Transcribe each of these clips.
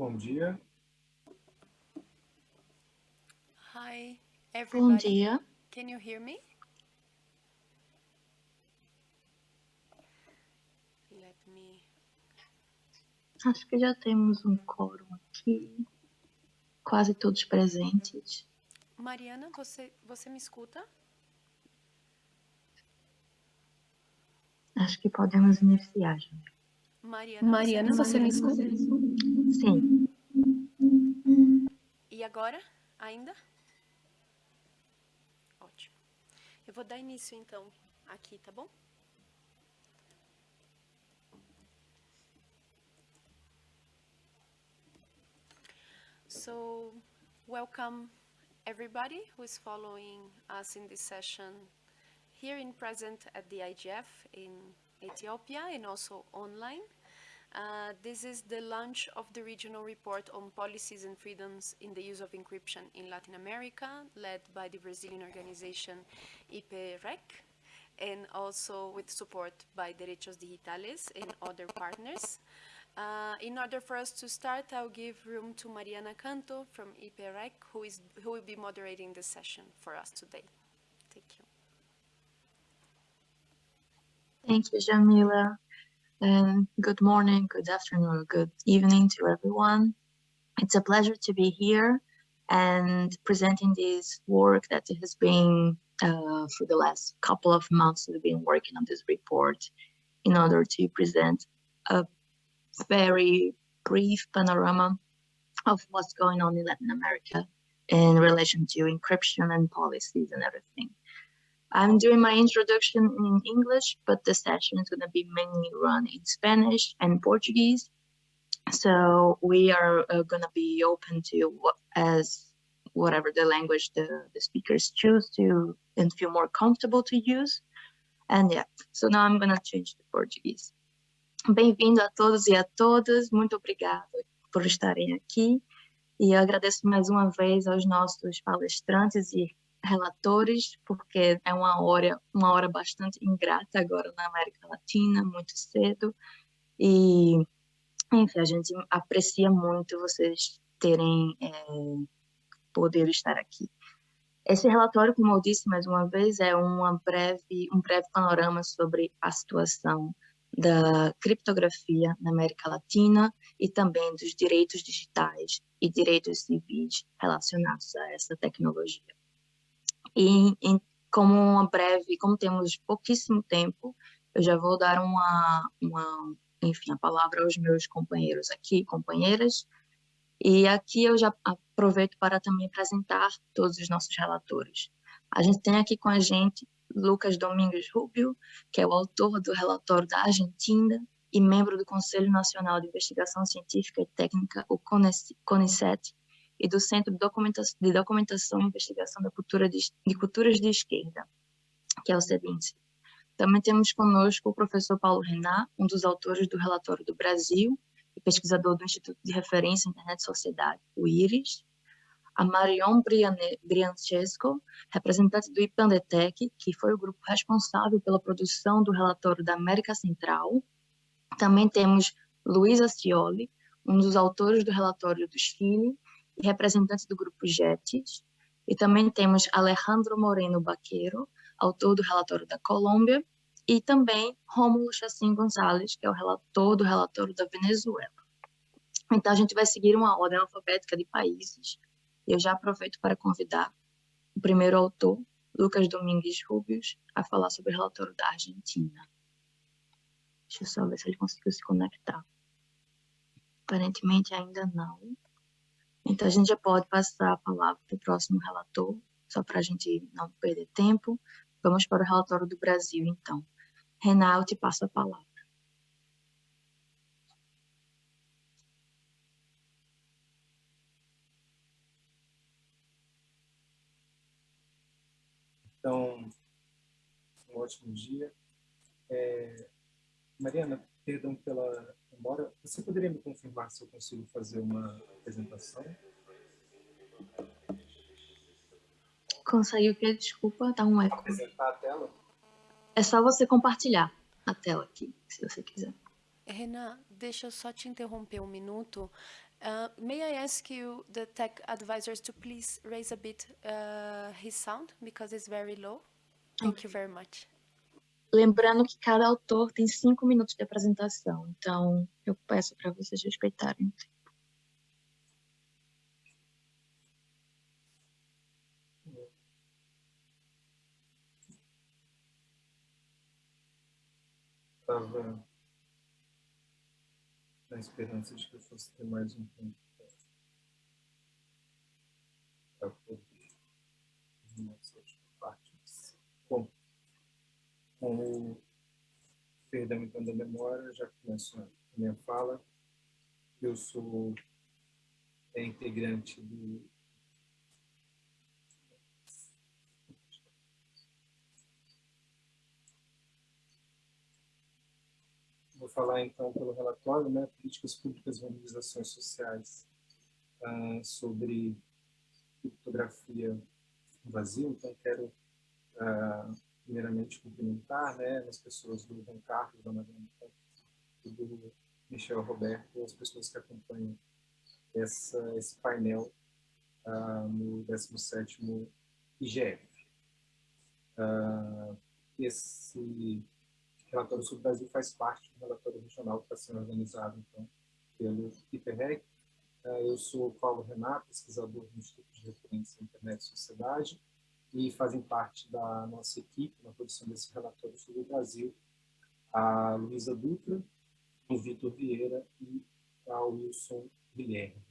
Bom dia. Hi, Bom everybody. dia. Can you hear me? Let me. Acho que já temos um quórum aqui. Quase todos presentes. Mariana, você, você me escuta? Acho que podemos iniciar, já. Mariana, Mariana, você me escuta? Sim. E agora? Ainda? Ótimo. Eu vou dar início então aqui, tá bom? So, welcome everybody who is following us in this session here in present at the IGF in Ethiopia and also online. Uh, this is the launch of the regional report on policies and freedoms in the use of encryption in Latin America, led by the Brazilian organization IPREC, and also with support by Derechos Digitales and other partners. Uh, in order for us to start, I'll give room to Mariana Canto from IPREC, who, is, who will be moderating the session for us today. Thank you. Thank you, Jamila. And good morning, good afternoon, or good evening to everyone. It's a pleasure to be here and presenting this work that has been uh, for the last couple of months we've been working on this report in order to present a very brief panorama of what's going on in Latin America in relation to encryption and policies and everything. I'm doing my introduction in English, but the session is going to be mainly run in Spanish and Portuguese. So we are uh, going to be open to what, as whatever the language the, the speakers choose to and feel more comfortable to use. And yeah, so now I'm going to change to Portuguese. Bem-vindo a todos e a todas, muito obrigada por estarem aqui e agradeço mais uma vez aos nossos palestrantes e relatores, porque é uma hora, uma hora bastante ingrata agora na América Latina, muito cedo, e, enfim, a gente aprecia muito vocês terem é, poder estar aqui. Esse relatório, como eu disse mais uma vez, é uma breve, um breve panorama sobre a situação da criptografia na América Latina e também dos direitos digitais e direitos civis relacionados a essa tecnologia. E, como uma breve, como temos pouquíssimo tempo, eu já vou dar uma, uma, enfim, a palavra aos meus companheiros aqui, companheiras, e aqui eu já aproveito para também apresentar todos os nossos relatores. A gente tem aqui com a gente Lucas Domingos Rubio, que é o autor do relatório da Argentina e membro do Conselho Nacional de Investigação Científica e Técnica, o CONICET, e do Centro de Documentação, e Investigação da Cultura de, de Culturas de Esquerda, que é o CEDINSE. Também temos conosco o professor Paulo Renat, um dos autores do Relatório do Brasil e pesquisador do Instituto de Referência Internet e Sociedade, o IRIS, a Marion Briancesco, representante do IPANDETEC, que foi o grupo responsável pela produção do relatório da América Central. Também temos Luiz Acioli, um dos autores do relatório do Chile representante do grupo JETES. E também temos Alejandro Moreno Baqueiro, autor do relatório da Colômbia, e também Rômulo Chassin Gonzalez, que é o relator do relatório da Venezuela. Então, a gente vai seguir uma ordem alfabética de países, eu já aproveito para convidar o primeiro autor, Lucas Domingues Rubios, a falar sobre o relatório da Argentina. Deixa eu só ver se ele conseguiu se conectar. Aparentemente ainda não. Então a gente já pode passar a palavra para o próximo relator, só para a gente não perder tempo. Vamos para o relatório do Brasil, então. Renato, te passo a palavra. Então, um ótimo dia. É, Mariana, perdão pela demora. Você poderia me confirmar se eu consigo fazer uma apresentação? Consegue o quê? Desculpa, dá um eco. Apresentar a tela? É só você compartilhar a tela aqui, se você quiser. Renan, deixa eu só te interromper um minuto. Uh, may I ask you, the tech advisors, to please raise a bit uh, his sound because it's very low? Thank okay. you very much. Lembrando que cada autor tem cinco minutos de apresentação, então eu peço para vocês respeitarem o tempo. Estava na esperança de que eu fosse ter mais um tempo para poder partes. Bom, com o perdão da memória, já começo a minha fala. Eu sou é, integrante do Vou falar então pelo relatório, né, Políticas Públicas e Organizações Sociais uh, sobre criptografia Brasil. Então, quero uh, primeiramente cumprimentar né, as pessoas do João Carlos, da Mariana e do Michel Roberto, as pessoas que acompanham essa, esse painel uh, no 17º IGF. Uh, esse relatório sobre o Brasil faz parte do relatório regional que está sendo organizado então, pelo IPREC. É, eu sou Paulo Renato, pesquisador do Instituto de Referência Internet e Sociedade, e fazem parte da nossa equipe na produção desse relatório sobre o Brasil a Luísa Dutra, o Vitor Vieira e a Wilson Guilherme.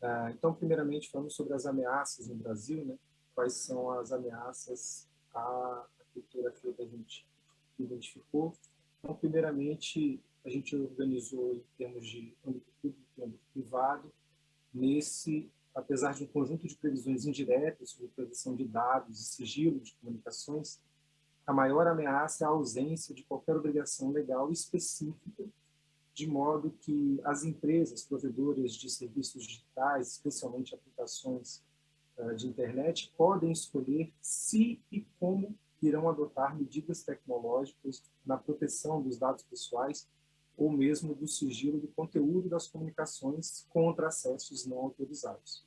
É, então, primeiramente, falamos sobre as ameaças no Brasil, né? quais são as ameaças à criptografia que a gente identificou. Então, primeiramente, a gente organizou em termos de âmbito público e âmbito privado, nesse, apesar de um conjunto de previsões indiretas sobre proteção de dados e sigilo de comunicações, a maior ameaça é a ausência de qualquer obrigação legal específica, de modo que as empresas provedoras de serviços digitais, especialmente aplicações uh, de internet, podem escolher se e como irão adotar medidas tecnológicas na proteção dos dados pessoais ou mesmo do sigilo do conteúdo das comunicações contra acessos não autorizados.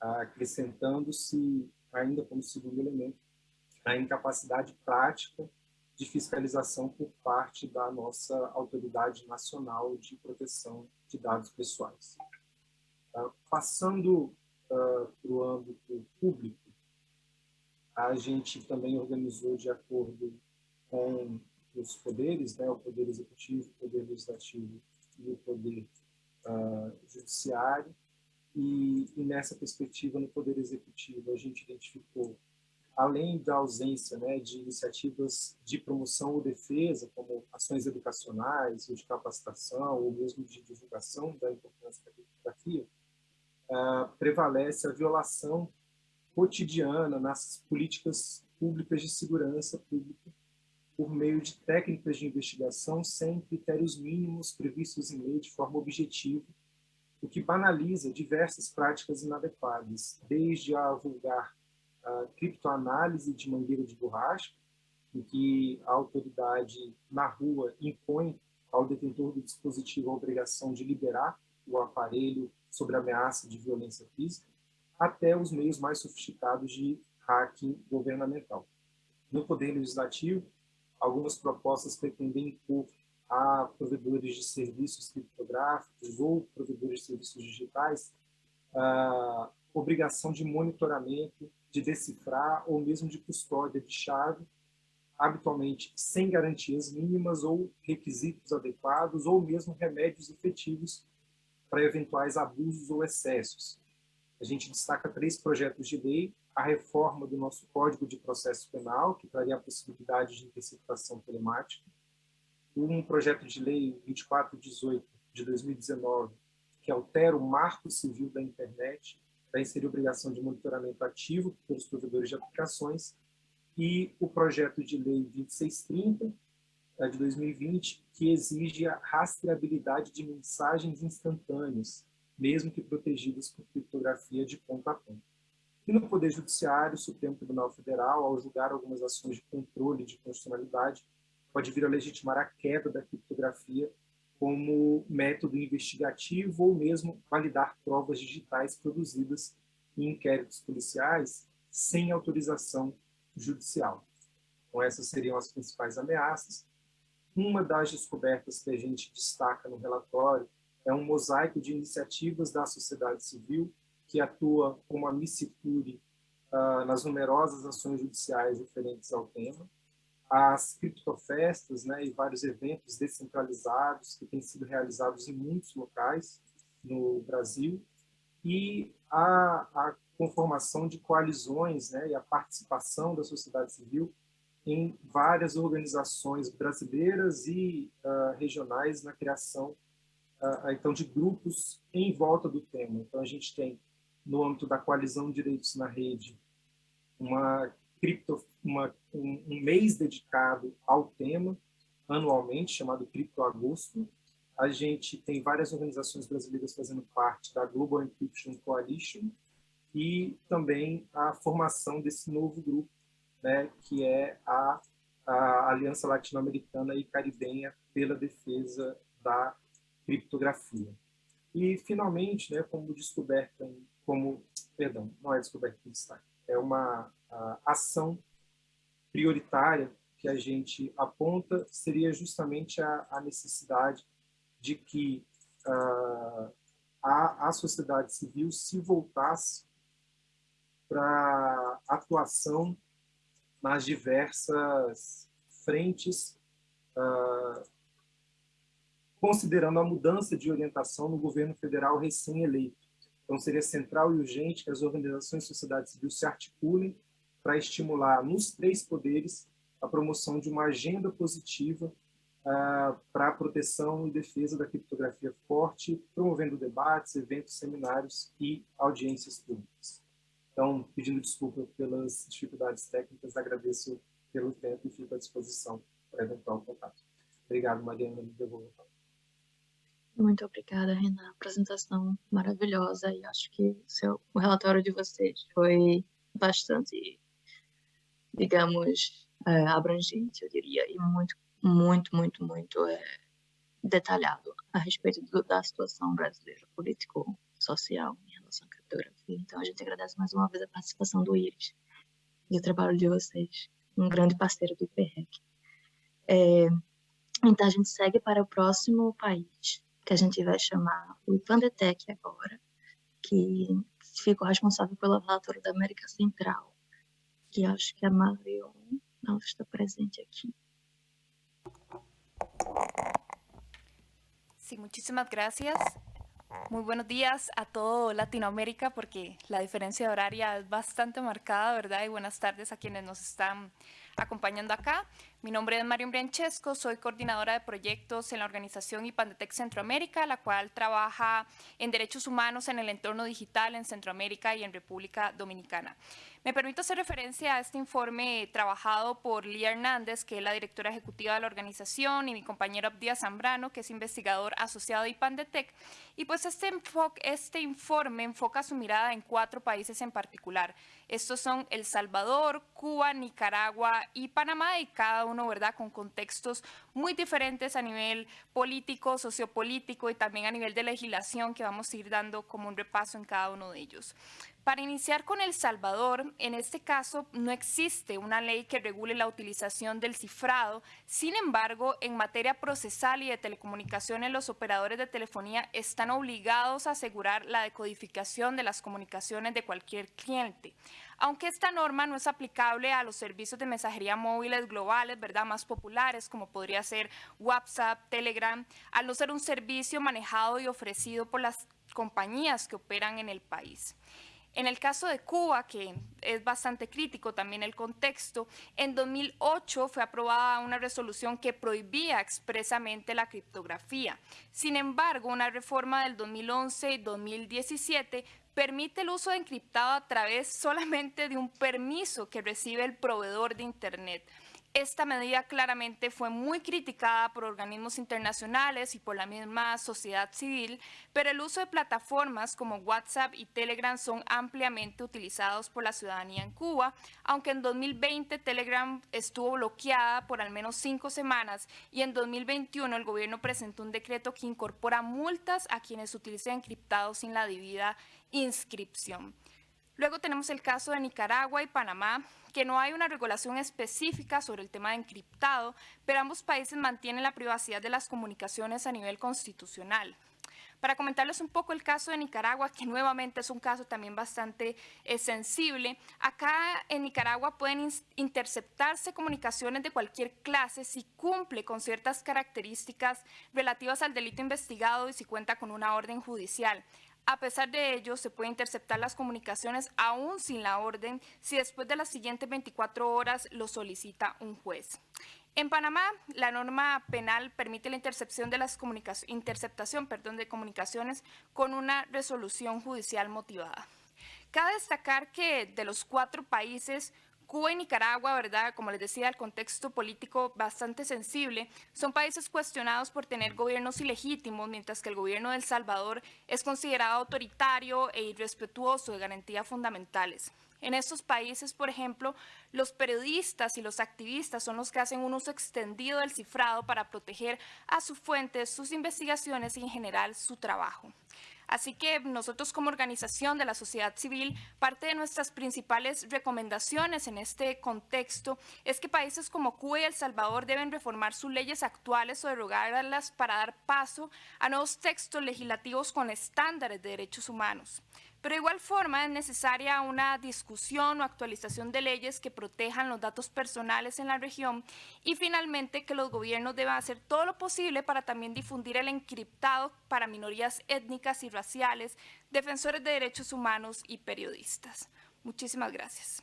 Acrescentando-se, ainda como segundo elemento, a incapacidade prática de fiscalização por parte da nossa Autoridade Nacional de Proteção de Dados Pessoais. Uh, passando uh, para o âmbito público, a gente também organizou de acordo com os poderes, né, o poder executivo, o poder legislativo e o poder uh, judiciário. E, e, nessa perspectiva, no poder executivo, a gente identificou, além da ausência né, de iniciativas de promoção ou defesa, como ações educacionais, ou de capacitação, ou mesmo de divulgação da importância da criptografia, uh, prevalece a violação cotidiana nas políticas públicas de segurança pública por meio de técnicas de investigação sem critérios mínimos previstos em lei de forma objetiva, o que banaliza diversas práticas inadequadas, desde a vulgar a criptoanálise de mangueira de borracha, em que a autoridade na rua impõe ao detentor do dispositivo a obrigação de liberar o aparelho sobre ameaça de violência física, até os meios mais sofisticados de hacking governamental. No Poder Legislativo, algumas propostas pretendem impor a provedores de serviços criptográficos ou provedores de serviços digitais a obrigação de monitoramento, de decifrar ou mesmo de custódia de chave, habitualmente sem garantias mínimas ou requisitos adequados ou mesmo remédios efetivos para eventuais abusos ou excessos, a gente destaca três projetos de lei, a reforma do nosso Código de Processo Penal, que traria a possibilidade de interceptação telemática, um projeto de lei 2418 de 2019, que altera o marco civil da internet para inserir obrigação de monitoramento ativo pelos provedores de aplicações, e o projeto de lei 2630 eh, de 2020, que exige a rastreabilidade de mensagens instantâneas, mesmo que protegidas por criptografia de ponta a ponta. E no Poder Judiciário, o Supremo Tribunal Federal, ao julgar algumas ações de controle de constitucionalidade, pode vir a legitimar a queda da criptografia como método investigativo ou mesmo validar provas digitais produzidas em inquéritos policiais sem autorização judicial. Então, essas seriam as principais ameaças. Uma das descobertas que a gente destaca no relatório é um mosaico de iniciativas da sociedade civil que atua como a Missicure uh, nas numerosas ações judiciais referentes ao tema as criptofestas né, e vários eventos descentralizados que têm sido realizados em muitos locais no Brasil e a, a conformação de coalizões né, e a participação da sociedade civil em várias organizações brasileiras e uh, regionais na criação uh, então de grupos em volta do tema. Então a gente tem no âmbito da coalizão de direitos na rede uma cripto, uma, um, um, mês dedicado ao tema, anualmente, chamado Cripto Agosto. A gente tem várias organizações brasileiras fazendo parte da Global Encryption Coalition e também a formação desse novo grupo, né, que é a, a Aliança Latino-Americana e Caribenha pela Defesa da Criptografia. E, finalmente, né, como descoberta, como, perdão, não é descoberta em destaque, é uma ação prioritária que a gente aponta seria justamente a, a necessidade de que uh, a, a sociedade civil se voltasse para atuação nas diversas frentes, uh, considerando a mudança de orientação no governo federal recém-eleito. Então, seria central e urgente que as organizações de sociedade civil se articulem para estimular nos três poderes a promoção de uma agenda positiva uh, para a proteção e defesa da criptografia forte, promovendo debates, eventos, seminários e audiências públicas. Então, pedindo desculpa pelas dificuldades técnicas, agradeço pelo tempo e fico à disposição para eventual contato. Obrigado, Mariana, me devolvo. Muito obrigada, Renan. Apresentação maravilhosa e acho que seu, o relatório de vocês foi bastante digamos, é, abrangente, eu diria, e muito, muito, muito, muito é, detalhado a respeito do, da situação brasileira, político-social em relação à criptografia. Então, a gente agradece mais uma vez a participação do IRIS e o trabalho de vocês, um grande parceiro do IPREC. É, então, a gente segue para o próximo país, que a gente vai chamar o IPANDETEC agora, que ficou responsável pelo relatório da América Central que acho que a Marion não está presente aquí. Sí, muchísimas gracias. Muy buenos días a todo Latinoamérica porque la diferencia horaria es bastante marcada, ¿verdad? Y buenas tardes a quienes nos están acompañando acá. Mi nombre es Marion Branchesco, soy coordinadora de proyectos en la organización IPANDETEC Centroamérica, la cual trabaja en derechos humanos en el entorno digital en Centroamérica y en República Dominicana. Me permito hacer referencia a este informe trabajado por Lía Hernández, que es la directora ejecutiva de la organización, y mi compañero Abdías Zambrano, que es investigador asociado de IPANDETEC. Y pues este, este informe enfoca su mirada en cuatro países en particular. Estos son El Salvador, Cuba, Nicaragua y Panamá, y cada uno, ¿verdad?, con contextos muy diferentes a nivel político, sociopolítico y también a nivel de legislación que vamos a ir dando como un repaso en cada uno de ellos. Para iniciar con El Salvador, en este caso no existe una ley que regule la utilización del cifrado, sin embargo, en materia procesal y de telecomunicaciones, los operadores de telefonía están obligados a asegurar la decodificación de las comunicaciones de cualquier cliente. Aunque esta norma no es aplicable a los servicios de mensajería móviles globales, ¿verdad? Más populares, como podría ser WhatsApp, Telegram, al no ser un servicio manejado y ofrecido por las compañías que operan en el país. En el caso de Cuba, que es bastante crítico también el contexto, en 2008 fue aprobada una resolución que prohibía expresamente la criptografía. Sin embargo, una reforma del 2011 y 2017 permite el uso de encriptado a través solamente de un permiso que recibe el proveedor de Internet. Esta medida claramente fue muy criticada por organismos internacionales y por la misma sociedad civil, pero el uso de plataformas como WhatsApp y Telegram son ampliamente utilizados por la ciudadanía en Cuba, aunque en 2020 Telegram estuvo bloqueada por al menos cinco semanas y en 2021 el gobierno presentó un decreto que incorpora multas a quienes utilicen encriptados sin la debida inscripción. Luego tenemos el caso de Nicaragua y Panamá, que no hay una regulación específica sobre el tema de encriptado, pero ambos países mantienen la privacidad de las comunicaciones a nivel constitucional. Para comentarles un poco el caso de Nicaragua, que nuevamente es un caso también bastante eh, sensible, acá en Nicaragua pueden interceptarse comunicaciones de cualquier clase si cumple con ciertas características relativas al delito investigado y si cuenta con una orden judicial. A pesar de ello, se puede interceptar las comunicaciones aún sin la orden si después de las siguientes 24 horas lo solicita un juez. En Panamá, la norma penal permite la intercepción de las interceptación de comunicaciones con una resolución judicial motivada. Cabe destacar que de los cuatro países Cuba y Nicaragua, ¿verdad? Como les decía, el contexto político bastante sensible, son países cuestionados por tener gobiernos ilegítimos, mientras que el gobierno de El Salvador es considerado autoritario e irrespetuoso de garantías fundamentales. En estos países, por ejemplo, los periodistas y los activistas son los que hacen un uso extendido del cifrado para proteger a su fuente, sus investigaciones y en general su trabajo. Así que nosotros como organización de la sociedad civil, parte de nuestras principales recomendaciones en este contexto es que países como Cuba y El Salvador deben reformar sus leyes actuales o derogarlas para dar paso a nuevos textos legislativos con estándares de derechos humanos. Pero de igual forma es necesaria una discusión o actualización de leyes que protejan los datos personales en la región y finalmente que los gobiernos deban hacer todo lo posible para también difundir el encriptado para minorías étnicas y raciales, defensores de derechos humanos y periodistas. Muchísimas gracias.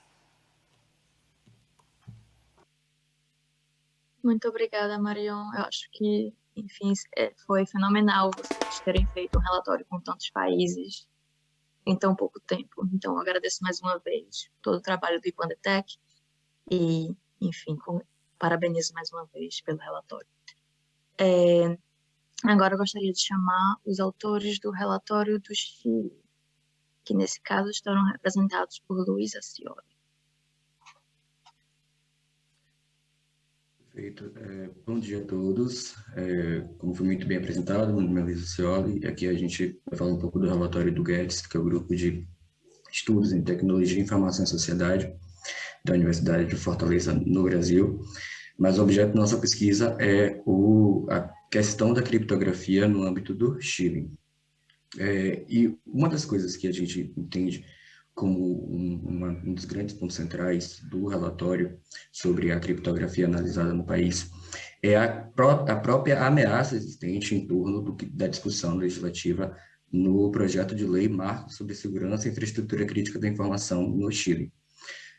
Muito obrigada, Marion. Eu acho que, enfim, foi fenomenal vocês terem feito um relatório com tantos países em tão pouco tempo. Então, agradeço mais uma vez todo o trabalho do Ipandetec e, enfim, com, parabenizo mais uma vez pelo relatório. É, agora eu gostaria de chamar os autores do relatório do Chile, que nesse caso estarão representados por Luiz Acioli. Perfeito. É, bom dia a todos. É, como foi muito bem apresentado, meu nome é Luiz e aqui a gente vai falar um pouco do relatório do GETS, que é o Grupo de Estudos em Tecnologia, Informação e Sociedade da Universidade de Fortaleza, no Brasil. Mas o objeto da nossa pesquisa é o, a questão da criptografia no âmbito do Chile. É, e uma das coisas que a gente entende como um, uma, um dos grandes pontos centrais do relatório sobre a criptografia analisada no país, é a, pró a própria ameaça existente em torno do, da discussão legislativa no projeto de lei Marco sobre Segurança e Infraestrutura Crítica da Informação no Chile.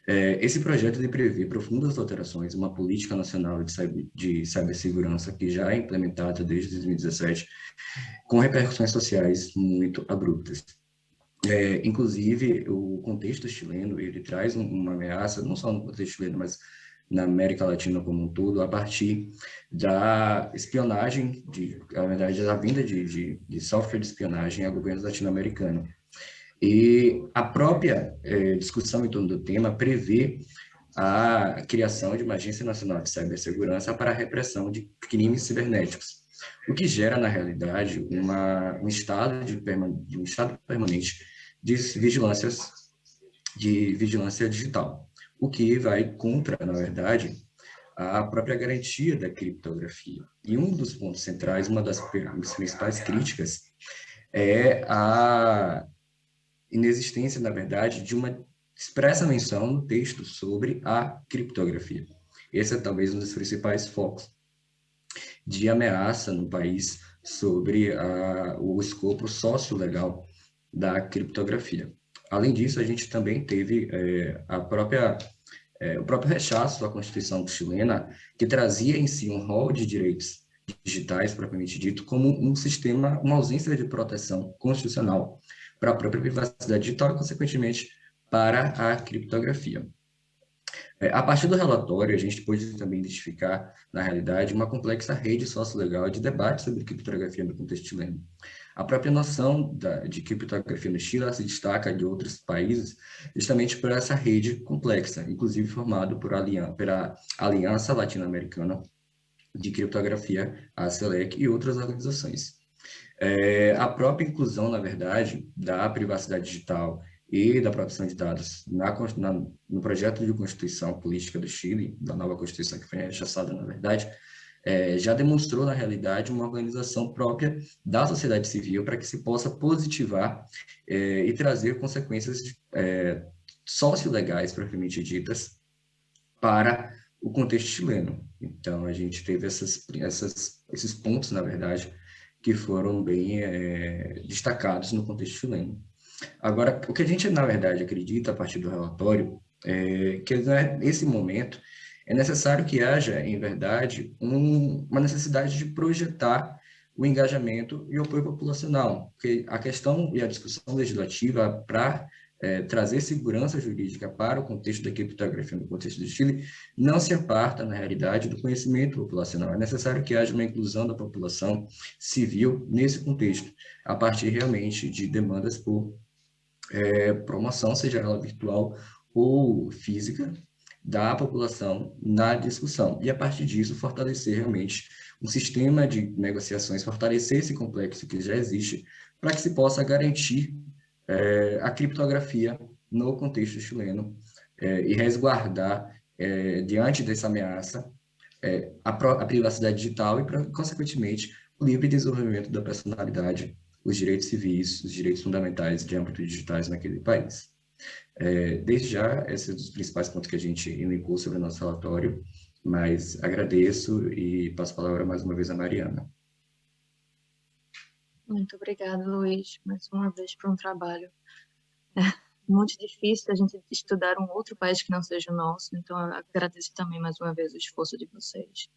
É, esse projeto prevê profundas alterações uma política nacional de, cyber, de cibersegurança que já é implementada desde 2017, com repercussões sociais muito abruptas. É, inclusive, o contexto chileno, ele traz uma ameaça, não só no contexto chileno, mas na América Latina como um todo, a partir da espionagem, de, na verdade, da vinda de, de, de software de espionagem a governos latino-americanos. E a própria é, discussão em torno do tema prevê a criação de uma Agência Nacional de Cibersegurança para a repressão de crimes cibernéticos, o que gera, na realidade, uma, um, estado de, um estado permanente de vigilância, de vigilância digital, o que vai contra, na verdade, a própria garantia da criptografia. E um dos pontos centrais, uma das principais críticas, é a inexistência, na verdade, de uma expressa menção no texto sobre a criptografia. Esse é talvez um dos principais focos de ameaça no país sobre a, o escopo sócio-legal da criptografia. Além disso, a gente também teve é, a própria, é, o próprio rechaço à Constituição chilena, que trazia em si um rol de direitos digitais, propriamente dito, como um sistema, uma ausência de proteção constitucional, para a própria privacidade digital e, consequentemente, para a criptografia. É, a partir do relatório, a gente pôde também identificar, na realidade, uma complexa rede sociolegal de debate sobre criptografia no contexto chileno. A própria noção da, de criptografia no Chile se destaca de outros países justamente por essa rede complexa, inclusive formado por aliança, pela Aliança Latino-Americana de Criptografia, a CELEC, e outras organizações. É, a própria inclusão, na verdade, da privacidade digital e da proteção de dados na, na, no projeto de Constituição Política do Chile, da nova Constituição que foi rechaçada, na verdade, é, já demonstrou, na realidade, uma organização própria da sociedade civil para que se possa positivar é, e trazer consequências é, sociolegais, propriamente ditas, para o contexto chileno. Então, a gente teve essas, essas, esses pontos, na verdade, que foram bem é, destacados no contexto chileno. Agora, o que a gente, na verdade, acredita a partir do relatório é que nesse momento é necessário que haja, em verdade, um, uma necessidade de projetar o engajamento e o apoio populacional, porque a questão e a discussão legislativa para é, trazer segurança jurídica para o contexto da criptografia no contexto do Chile não se aparta, na realidade, do conhecimento populacional. É necessário que haja uma inclusão da população civil nesse contexto, a partir realmente de demandas por é, promoção, seja ela virtual ou física, da população na discussão. E, a partir disso, fortalecer realmente um sistema de negociações, fortalecer esse complexo que já existe, para que se possa garantir é, a criptografia no contexto chileno é, e resguardar, é, diante dessa ameaça, é, a, a, privacidade digital e, consequentemente, o livre desenvolvimento da personalidade os direitos civis, os direitos fundamentais de âmbito digitais naquele país. É, desde já, esses são os principais pontos que a gente elencou sobre o nosso relatório, mas agradeço e passo a palavra mais uma vez a Mariana. Muito obrigada, Luiz, mais uma vez por um trabalho é muito difícil a gente estudar um outro país que não seja o nosso, então agradeço também mais uma vez o esforço de vocês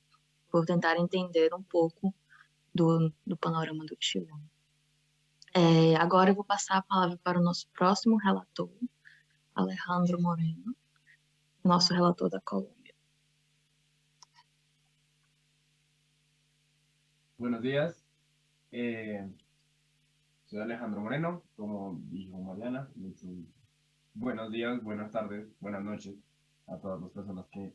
por tentar entender um pouco do, do panorama do Chile. É, agora eu vou passar a palavra para o nosso próximo relator, Alejandro Moreno, nosso relator da Colômbia. Buenos días, eh, soy Alejandro Moreno, como dijo Mariana, buenos días, buenas tardes, buenas noches a todas las personas que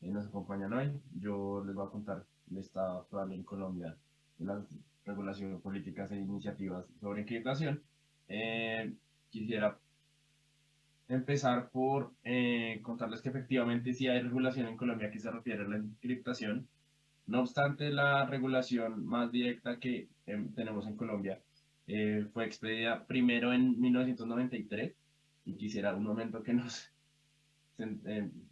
eh, nos acompañan hoy. Yo les voy a contar el estado actual en Colombia las regulación, políticas e iniciativas sobre encriptación. Eh, quisiera empezar por eh, contarles que efectivamente sí hay regulación en Colombia que se refiere a la encriptación. No obstante, la regulación más directa que em, tenemos en Colombia eh, fue expedida primero en 1993 y quisiera un momento que nos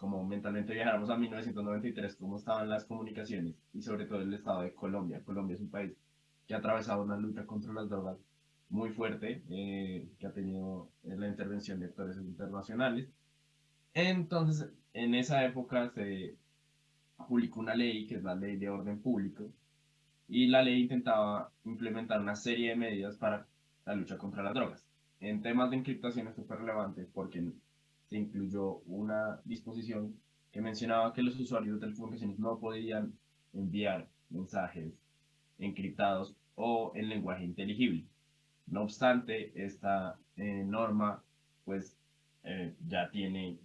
como mentalmente viajáramos a 1993, cómo estaban las comunicaciones y sobre todo el estado de Colombia. Colombia es un país que ha atravesado una lucha contra las drogas muy fuerte, eh, que ha tenido la intervención de actores internacionales. Entonces, en esa época se publicó una ley, que es la Ley de Orden Público, y la ley intentaba implementar una serie de medidas para la lucha contra las drogas. En temas de encriptación es súper relevante porque se incluyó una disposición que mencionaba que los usuarios de telecomunicaciones no podían enviar mensajes encriptados o en lenguaje inteligible. No obstante, esta eh, norma pues eh, ya tiene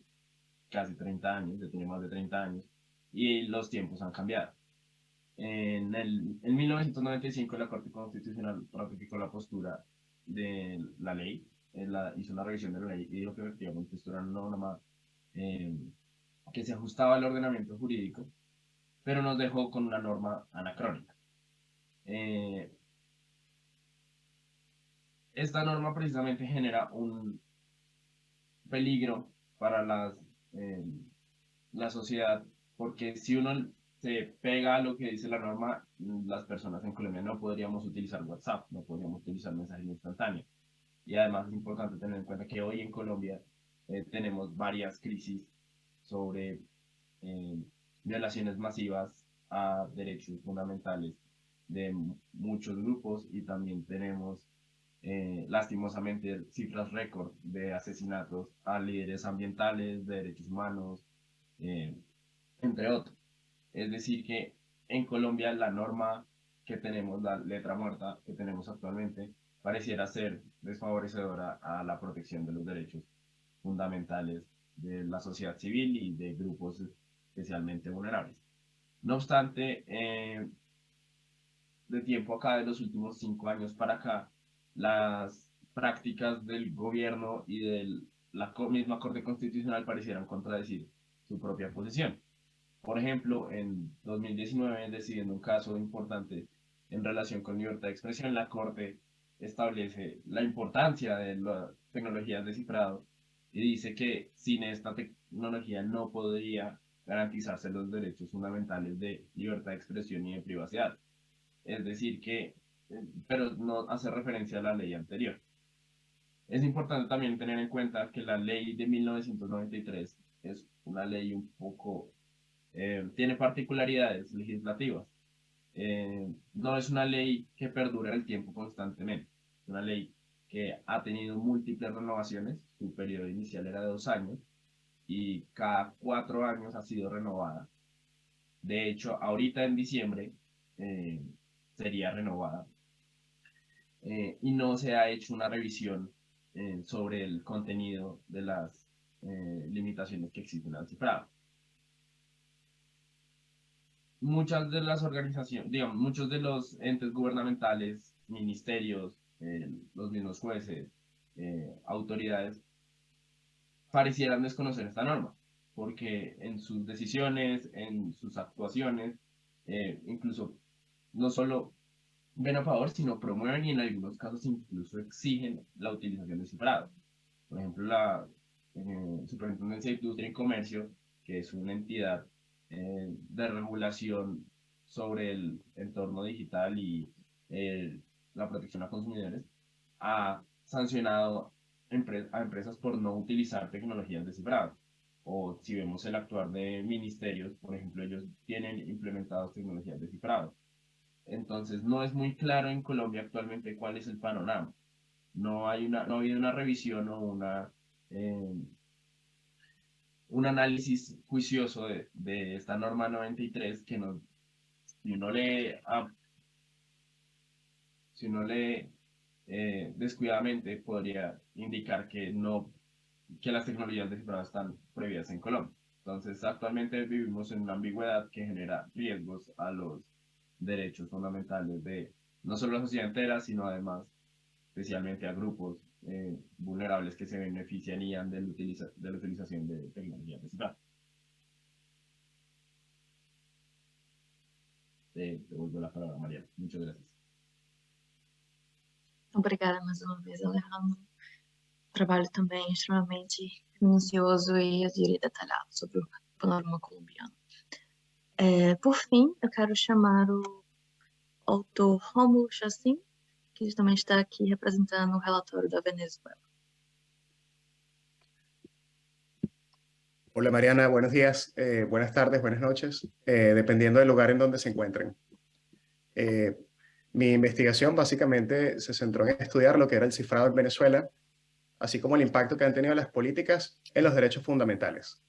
casi 30 años, ya tiene más de 30 años, y los tiempos han cambiado. En, el, en 1995 la Corte Constitucional ratificó la postura de la ley la, hizo una revisión de la ley y dijo que efectivamente esto era una norma eh, que se ajustaba al ordenamiento jurídico, pero nos dejó con una norma anacrónica. Eh, esta norma precisamente genera un peligro para las, eh, la sociedad, porque si uno se pega a lo que dice la norma, las personas en Colombia no podríamos utilizar WhatsApp, no podríamos utilizar mensajes instantáneos. Y además es importante tener en cuenta que hoy en Colombia eh, tenemos varias crisis sobre eh, violaciones masivas a derechos fundamentales de muchos grupos y también tenemos eh, lastimosamente cifras récord de asesinatos a líderes ambientales, de derechos humanos, eh, entre otros. Es decir, que en Colombia la norma que tenemos, la letra muerta que tenemos actualmente, pareciera ser desfavorecedora a la protección de los derechos fundamentales de la sociedad civil y de grupos especialmente vulnerables. No obstante, eh, de tiempo acá, de los últimos cinco años para acá, las prácticas del gobierno y de la misma Corte Constitucional parecieran contradecir su propia posición. Por ejemplo, en 2019, decidiendo un caso importante en relación con libertad de expresión, la Corte establece la importancia de las tecnologías de cifrado y dice que sin esta tecnología no podría garantizarse los derechos fundamentales de libertad de expresión y de privacidad. Es decir, que, pero no hace referencia a la ley anterior. Es importante también tener en cuenta que la ley de 1993 es una ley un poco, eh, tiene particularidades legislativas. Eh, no es una ley que perdura el tiempo constantemente. Es una ley que ha tenido múltiples renovaciones. Su periodo inicial era de dos años y cada cuatro años ha sido renovada. De hecho, ahorita en diciembre eh, sería renovada. y no se ha hecho una revisión sobre el contenido de las eh, limitaciones que existen al cifrado. Muchas de las organizaciones, digamos, muchos de los entes gubernamentales, ministerios, eh, los mismos jueces, eh, autoridades, parecieran desconocer esta norma, porque en sus decisiones, en sus actuaciones, incluso no solo ven a favor, sino promueven y en algunos casos incluso exigen la utilización de cifrado. Por ejemplo, la eh, Superintendencia de Industria y Comercio, que es una entidad eh, de regulación sobre el entorno digital y eh, la protección a consumidores, ha sancionado a empresas por no utilizar tecnologías de cifrado. O si vemos el actuar de ministerios, por ejemplo, ellos tienen implementadas tecnologías de cifrado. Entonces, no es muy claro en Colombia actualmente cuál es el panorama. No, hay una, no ha habido una revisión o una eh, un análisis juicioso de, esta norma 93 que nos, si uno lee, si uno lee eh, descuidadamente podría indicar que no que las tecnologías de cifrado están prohibidas en Colombia. Entonces, actualmente vivimos en una ambigüedad que genera riesgos a los derechos fundamentales de no solo la sociedad entera, sino además especialmente a grupos eh, vulnerables que se beneficiarían de la, de la utilización de tecnologías de cifrado. Te devuelvo la palabra, María. Muchas gracias. Obrigada mais uma vez, Alejandro. Trabalho também extremamente minucioso e, eu diria, detalhado sobre o panorama colombiano. É, por fim, eu quero chamar o autor Romulo Chassin que também está aqui representando o relatório da Venezuela. Hola Mariana, buenos días, eh, buenas tardes, buenas noches, eh, dependiendo del lugar en donde se encuentren. Eh, mi investigación básicamente se centró en estudiar lo que era el cifrado en Venezuela, así como el impacto que han tenido las políticas en los derechos fundamentales.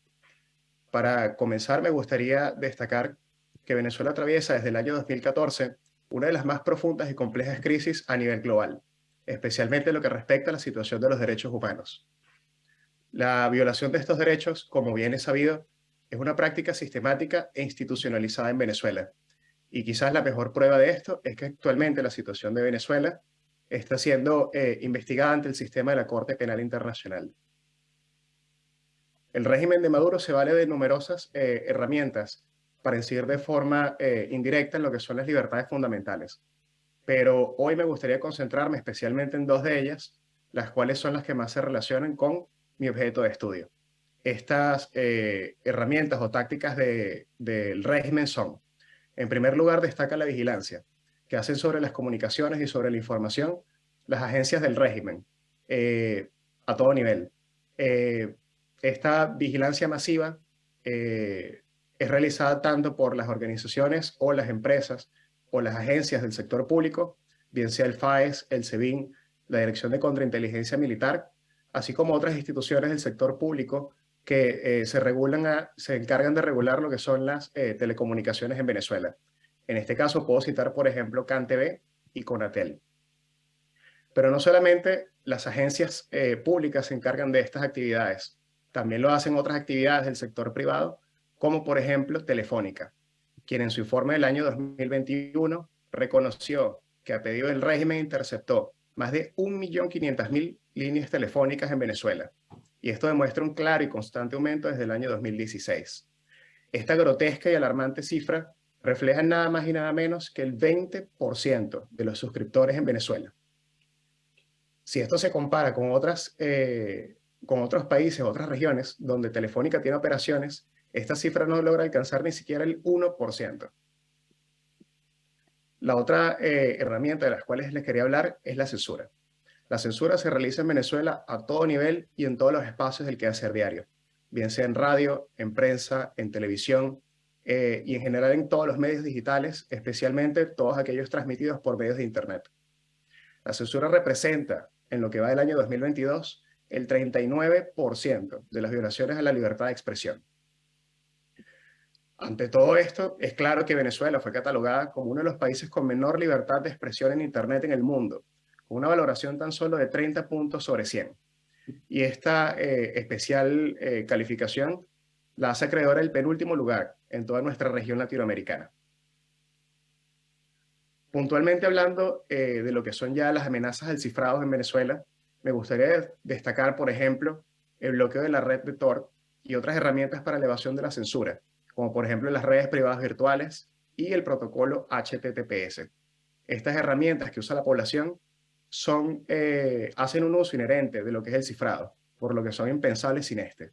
Para comenzar, me gustaría destacar que Venezuela atraviesa desde el año 2014 una de las más profundas y complejas crisis a nivel global, especialmente en lo que respecta a la situación de los derechos humanos. La violación de estos derechos, como bien es sabido, es una práctica sistemática e institucionalizada en Venezuela. Y quizás la mejor prueba de esto es que actualmente la situación de Venezuela está siendo eh, investigada ante el sistema de la Corte Penal Internacional. El régimen de Maduro se vale de numerosas eh, herramientas para incidir de forma eh, indirecta en lo que son las libertades fundamentales. Pero hoy me gustaría concentrarme especialmente en dos de ellas, las cuales son las que más se relacionan con mi objeto de estudio. Estas eh, herramientas o tácticas del régimen son, en primer lugar, destaca la vigilancia, que hacen sobre las comunicaciones y sobre la información las agencias del régimen, eh, a todo nivel. esta vigilancia masiva es realizada tanto por las organizaciones o las empresas o las agencias del sector público, bien sea el FAES, el SEBIN, la Dirección de Contrainteligencia Militar, así como otras instituciones del sector público que eh, se, regulan se encargan de regular lo que son las eh, telecomunicaciones en Venezuela. En este caso puedo citar, por ejemplo, CanTV y Conatel. Pero no solamente las agencias eh, públicas se encargan de estas actividades, también lo hacen otras actividades del sector privado, como por ejemplo Telefónica, quien en su informe del año 2021 reconoció que a pedido del régimen interceptó más de 1.500.000 líneas telefónicas en Venezuela, y esto demuestra un claro y constante aumento desde el año 2016. Esta grotesca y alarmante cifra refleja nada más y nada menos que el 20% de los suscriptores en Venezuela. Si esto se compara con, otras, eh, con otros países, otras regiones, donde Telefónica tiene operaciones, esta cifra no logra alcanzar ni siquiera el 1%. La otra eh, herramienta de las cuales les quería hablar es la censura. La censura se realiza en Venezuela a todo nivel y en todos los espacios del quehacer diario, bien sea en radio, en prensa, en televisión eh, y en general en todos los medios digitales, especialmente todos aquellos transmitidos por medios de Internet. La censura representa, en lo que va del año 2022, el 39% de las violaciones a la libertad de expresión. Ante todo esto, es claro que Venezuela fue catalogada como uno de los países con menor libertad de expresión en Internet en el mundo, con una valoración tan solo de 30 puntos sobre 100. Y esta eh, especial eh, calificación la hace acreedora el penúltimo lugar en toda nuestra región latinoamericana. Puntualmente hablando eh, de lo que son ya las amenazas del cifrado en Venezuela, me gustaría destacar, por ejemplo, el bloqueo de la red de Tor y otras herramientas para elevación de la censura, como por ejemplo las redes privadas virtuales y el protocolo HTTPS. Estas herramientas que usa la población son, eh, hacen un uso inherente de lo que es el cifrado, por lo que son impensables sin este.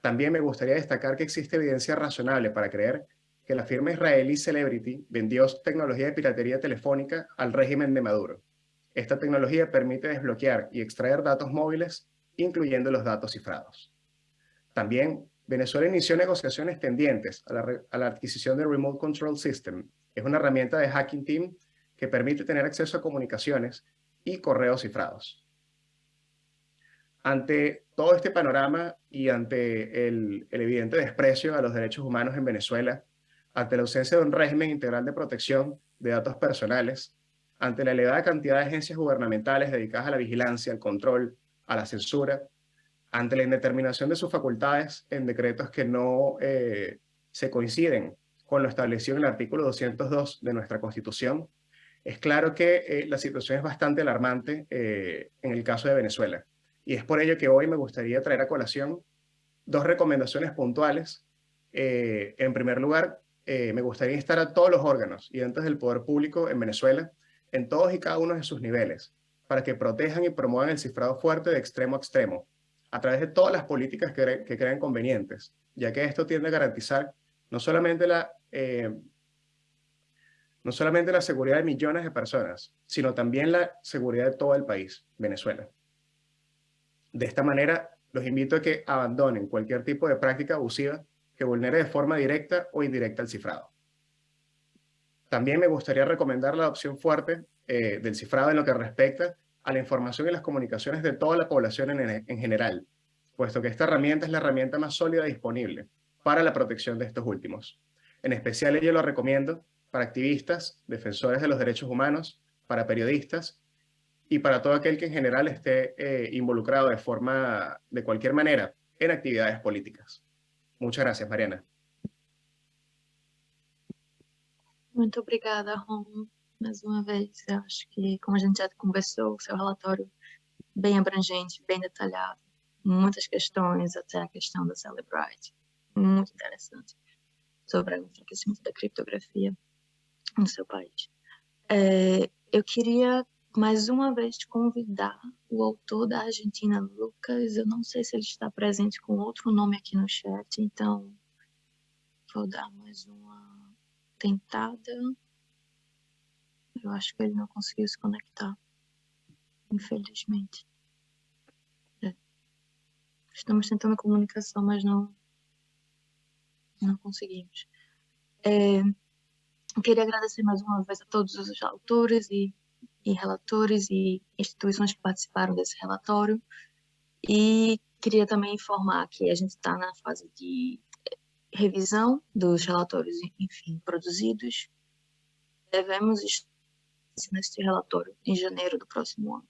También me gustaría destacar que existe evidencia razonable para creer que la firma israelí Celebrity vendió tecnología de piratería telefónica al régimen de Maduro. Esta tecnología permite desbloquear y extraer datos móviles, incluyendo los datos cifrados. También, Venezuela inició negociaciones tendientes a la, adquisición del Remote Control System. Es una herramienta de Hacking Team que permite tener acceso a comunicaciones y correos cifrados. Ante todo este panorama y ante el, evidente desprecio a los derechos humanos en Venezuela, ante la ausencia de un régimen integral de protección de datos personales, ante la elevada cantidad de agencias gubernamentales dedicadas a la vigilancia, al control, a la censura, ante la indeterminación de sus facultades en decretos que no eh, se coinciden con lo establecido en el artículo 202 de nuestra Constitución, es claro que eh, la situación es bastante alarmante eh, en el caso de Venezuela. Y es por ello que hoy me gustaría traer a colación dos recomendaciones puntuales. En primer lugar, me gustaría instar a todos los órganos y entes del poder público en Venezuela, en todos y cada uno de sus niveles, para que protejan y promuevan el cifrado fuerte de extremo a extremo, a través de todas las políticas que, que crean convenientes, ya que esto tiende a garantizar no solamente la no solamente la seguridad de millones de personas, sino también la seguridad de todo el país, Venezuela. De esta manera, los invito a que abandonen cualquier tipo de práctica abusiva que vulnere de forma directa o indirecta el cifrado. También me gustaría recomendar la adopción fuerte eh, del cifrado en lo que respecta a la información y las comunicaciones de toda la población en, en general, puesto que esta herramienta es la herramienta más sólida disponible para la protección de estos últimos. En especial yo lo recomiendo para activistas, defensores de los derechos humanos, para periodistas y para todo aquel que en general esté eh, involucrado de forma, de cualquier manera, en actividades políticas. Muchas gracias, Mariana. Muito obrigada, Rom. Mais uma vez, eu acho que, como a gente já conversou, o seu relatório bem abrangente, bem detalhado, muitas questões, até a questão da Celebrite, muito interessante, sobre o enfraquecimento da criptografia no seu país. É, eu queria mais uma vez te convidar o autor da Argentina, Lucas, eu não sei se ele está presente com outro nome aqui no chat, então vou dar mais uma tentada. Eu acho que ele não conseguiu se conectar, infelizmente. É. Estamos tentando comunicação, mas não, não conseguimos. É, queria agradecer mais uma vez a todos os autores e e relatores e instituições que participaram desse relatório. E queria também informar que a gente está na fase de revisão dos relatórios, enfim, produzidos. Devemos neste relatório em janeiro do próximo ano.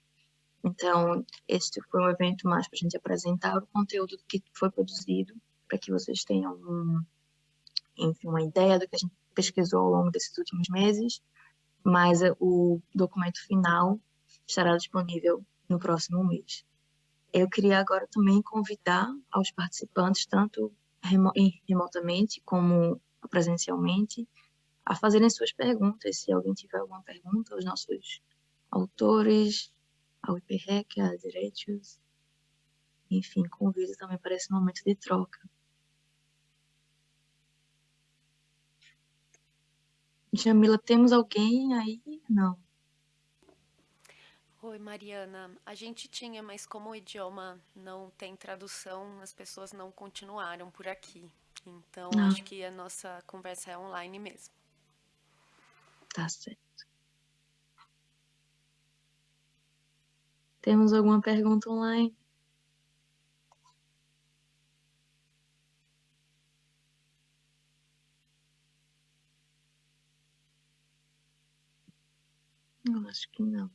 Então, este foi um evento mais para a gente apresentar o conteúdo que foi produzido, para que vocês tenham, um, enfim, uma ideia do que a gente pesquisou ao longo desses últimos meses, mas eh, o documento final estará disponível no próximo mês. Eu queria agora também convidar aos participantes, tanto remotamente como presencialmente, a fazerem suas perguntas. Se alguém tiver alguma pergunta, os nossos autores, ao IPREC, a Direitos, enfim, convido também para esse momento de troca. Jamila, temos alguém aí? Não. Oi, Mariana. A gente tinha, mas como o idioma não tem tradução, as pessoas não continuaram por aqui. Então, ah. acho que a nossa conversa é online mesmo. Tá certo. Temos alguma pergunta online? Eu acho que não.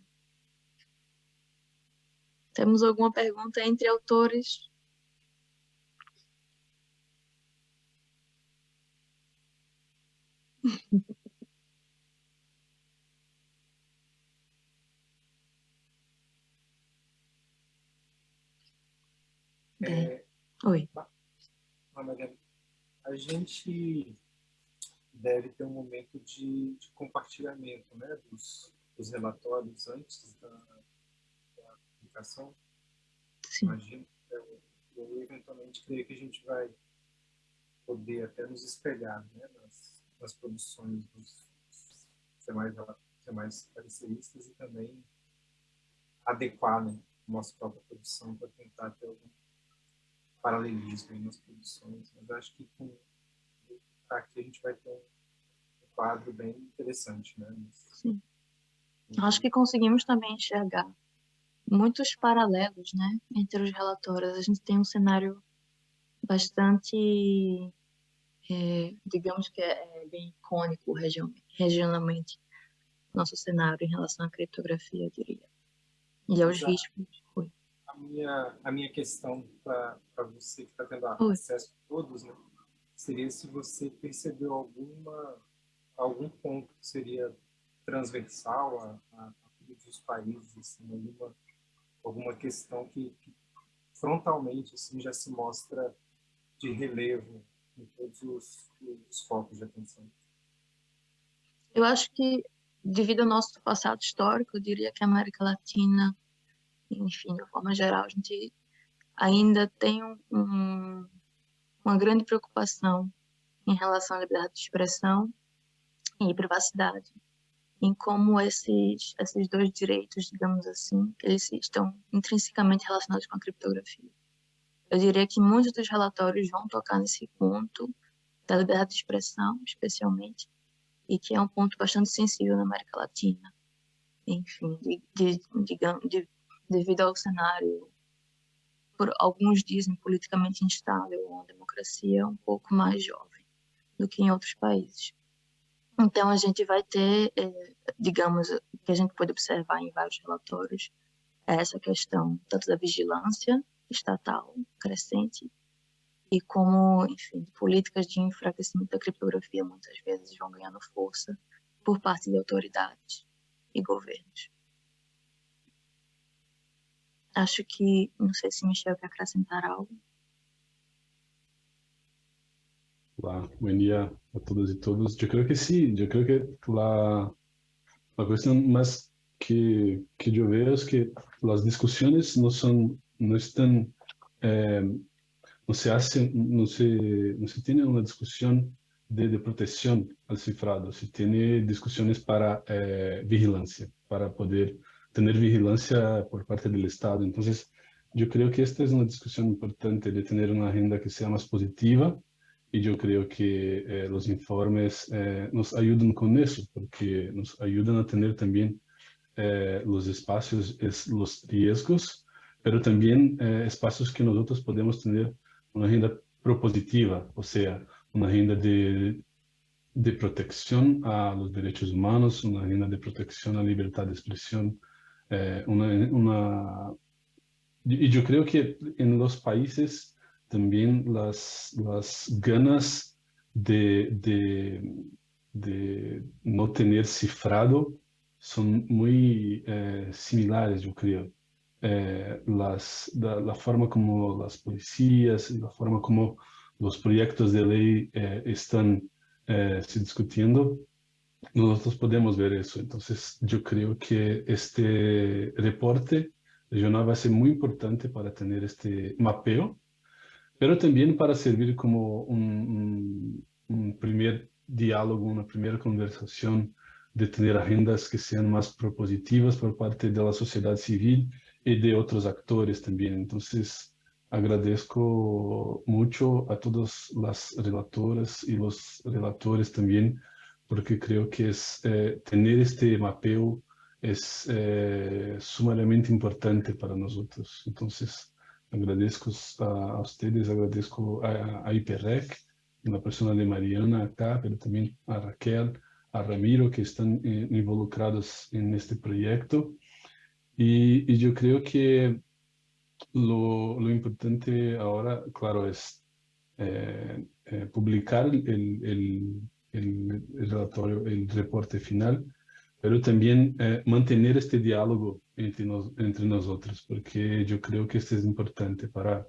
Temos alguma pergunta entre autores? É, Oi. A gente deve ter um momento de, de compartilhamento né, dos, dos, relatórios antes da, da publicação. Sim. Imagino, eu, eu, eventualmente creio que a gente vai poder até nos espelhar né, nas, nas produções dos, demais pareceristas e também adequar né, a nossa própria produção para tentar ter algum paralelismo aí nas produções, mas acho que com aqui a gente vai ter um quadro bem interessante, né? Sim. Acho que conseguimos também enxergar muitos paralelos, né, entre os relatórios. A gente tem um cenário bastante, é, digamos que é, é bem icônico regionalmente, nosso cenário em relação à criptografia, eu diria. E aos Exato. riscos a minha, a minha questão para você que está tendo acesso a todos, né, seria se você percebeu alguma, algum ponto que seria transversal a, a, a todos os países, assim, alguma, alguma questão que, que, frontalmente assim, já se mostra de relevo em todos os, os focos de atenção. Eu acho que, devido ao nosso passado histórico, eu diria que a América Latina enfim, de forma geral, a gente ainda tem um, uma grande preocupação em relação à liberdade de expressão e privacidade, em como esses, esses dois direitos, digamos assim, eles estão intrinsecamente relacionados com a criptografia. Eu diria que muitos dos relatórios vão tocar nesse ponto da liberdade de expressão, especialmente, e que é um ponto bastante sensível na América Latina. Enfim, de, de, de, de devido ao cenário, por alguns dizem, politicamente instável, uma democracia um pouco mais jovem do que em outros países. Então, a gente vai ter, é, digamos, que a gente pode observar em vários relatórios, é essa questão tanto da vigilância estatal crescente e como, enfim, políticas de enfraquecimento da criptografia muitas vezes vão ganhando força por parte de autoridades e governos. Acho que, não sei se Michel quer acrescentar algo. Hola, buen día a todos y todos. Yo creo que sí, yo creo que la, la cuestión más que, que yo veo es que las discusiones no son, no están, eh, no se hacen, no se, no se tiene una discusión de, de protección al cifrado, se tiene discusiones para eh, vigilancia, para poder tener vigilancia por parte del Estado. Entonces, yo creo que esta es una discusión importante de tener una agenda que sea más positiva y yo creo que eh, los informes eh, nos ayudan con eso, porque nos ayudan a tener también eh, los espacios, es los riesgos, pero también eh, espacios que nosotros podemos tener una agenda propositiva, o sea, una agenda de, de protección a los derechos humanos, una agenda de protección a la libertad de expresión, eh, una, y yo creo que en los países también las, las ganas de, de, no tener cifrado son muy eh, similares, yo creo. Eh, las, la, la, forma como las policías, la forma como los proyectos de ley eh, están se discutiendo, nosotros podemos ver eso. Entonces, yo creo que este reporte regional va a ser muy importante para tener este mapeo, pero también para servir como un, un, un primer diálogo, una primera conversación de tener agendas que sean más propositivas por parte de la sociedad civil y de otros actores también. Entonces, agradezco mucho a todas las relatoras y los relatores también, porque creo que es eh, tener este mapeo es eh, sumamente importante para nosotros. Entonces, agradezco a, ustedes, agradezco a, a IPREC, la persona de Mariana acá, pero también a Raquel, a Ramiro, que están eh, involucrados en este proyecto. Y, yo creo que lo, lo, importante ahora, claro, es eh, eh, publicar el, el, el, relatorio, el reporte final, pero también eh, mantener este diálogo entre, nos, entre nosotros, porque yo creo que esto es importante para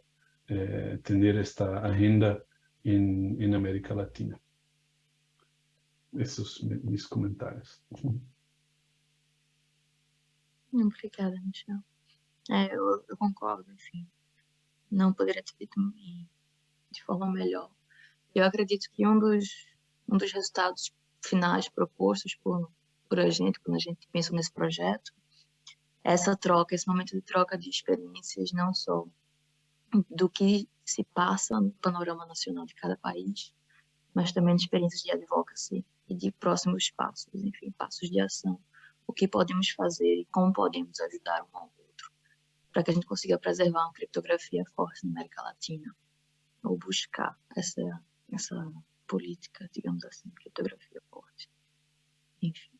eh, tener esta agenda en, en América Latina. Esses meus comentários. Obrigada, Michel. É, eu, eu, concordo, enfim. Não poderia ter dito de forma melhor. Eu acredito que um dos, um dos resultados finais propostos por, por a gente, quando a gente pensa nesse projeto, é essa troca, esse momento de troca de experiências, não só do que se passa no panorama nacional de cada país, mas também de experiências de advocacy e de próximos passos, enfim, passos de ação, o que podemos fazer e como podemos ajudar um ao outro, para que a gente consiga preservar uma criptografia forte na América Latina, ou buscar essa, essa política, digamos assim, criptografia forte. Enfim,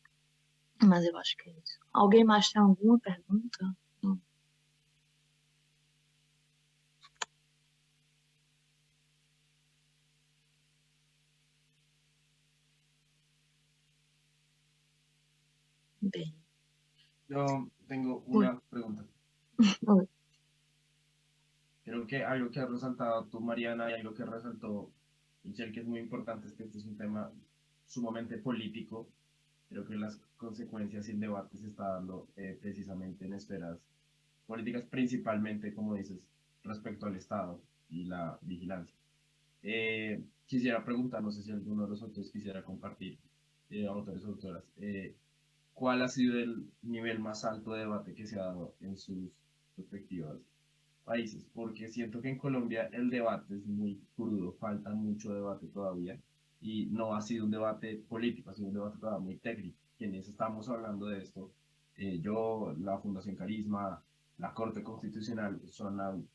mas eu acho que é isso. Alguém mais tem alguma pergunta? Não. Bien. Yo tengo una Uy. pregunta. Uy. Creo que algo que has resaltado tú, Mariana, y algo que resaltó Michelle, que es muy importante, es que este es un tema sumamente político. Creo que las consecuencias y el debate se está dando eh, precisamente en esferas políticas, principalmente, como dices, respecto al Estado y la vigilancia. Eh, quisiera preguntar, no sé si alguno de los otros quisiera compartir, eh, autores o autoras, eh, ¿cuál ha sido el nivel más alto de debate que se ha dado en sus respectivos países? Porque siento que en Colombia el debate es muy crudo, falta mucho debate todavía y no ha sido un debate político, ha sido un debate todavía muy técnico. Quienes estamos hablando de esto, eh, yo, la Fundación Carisma, la Corte Constitucional, son,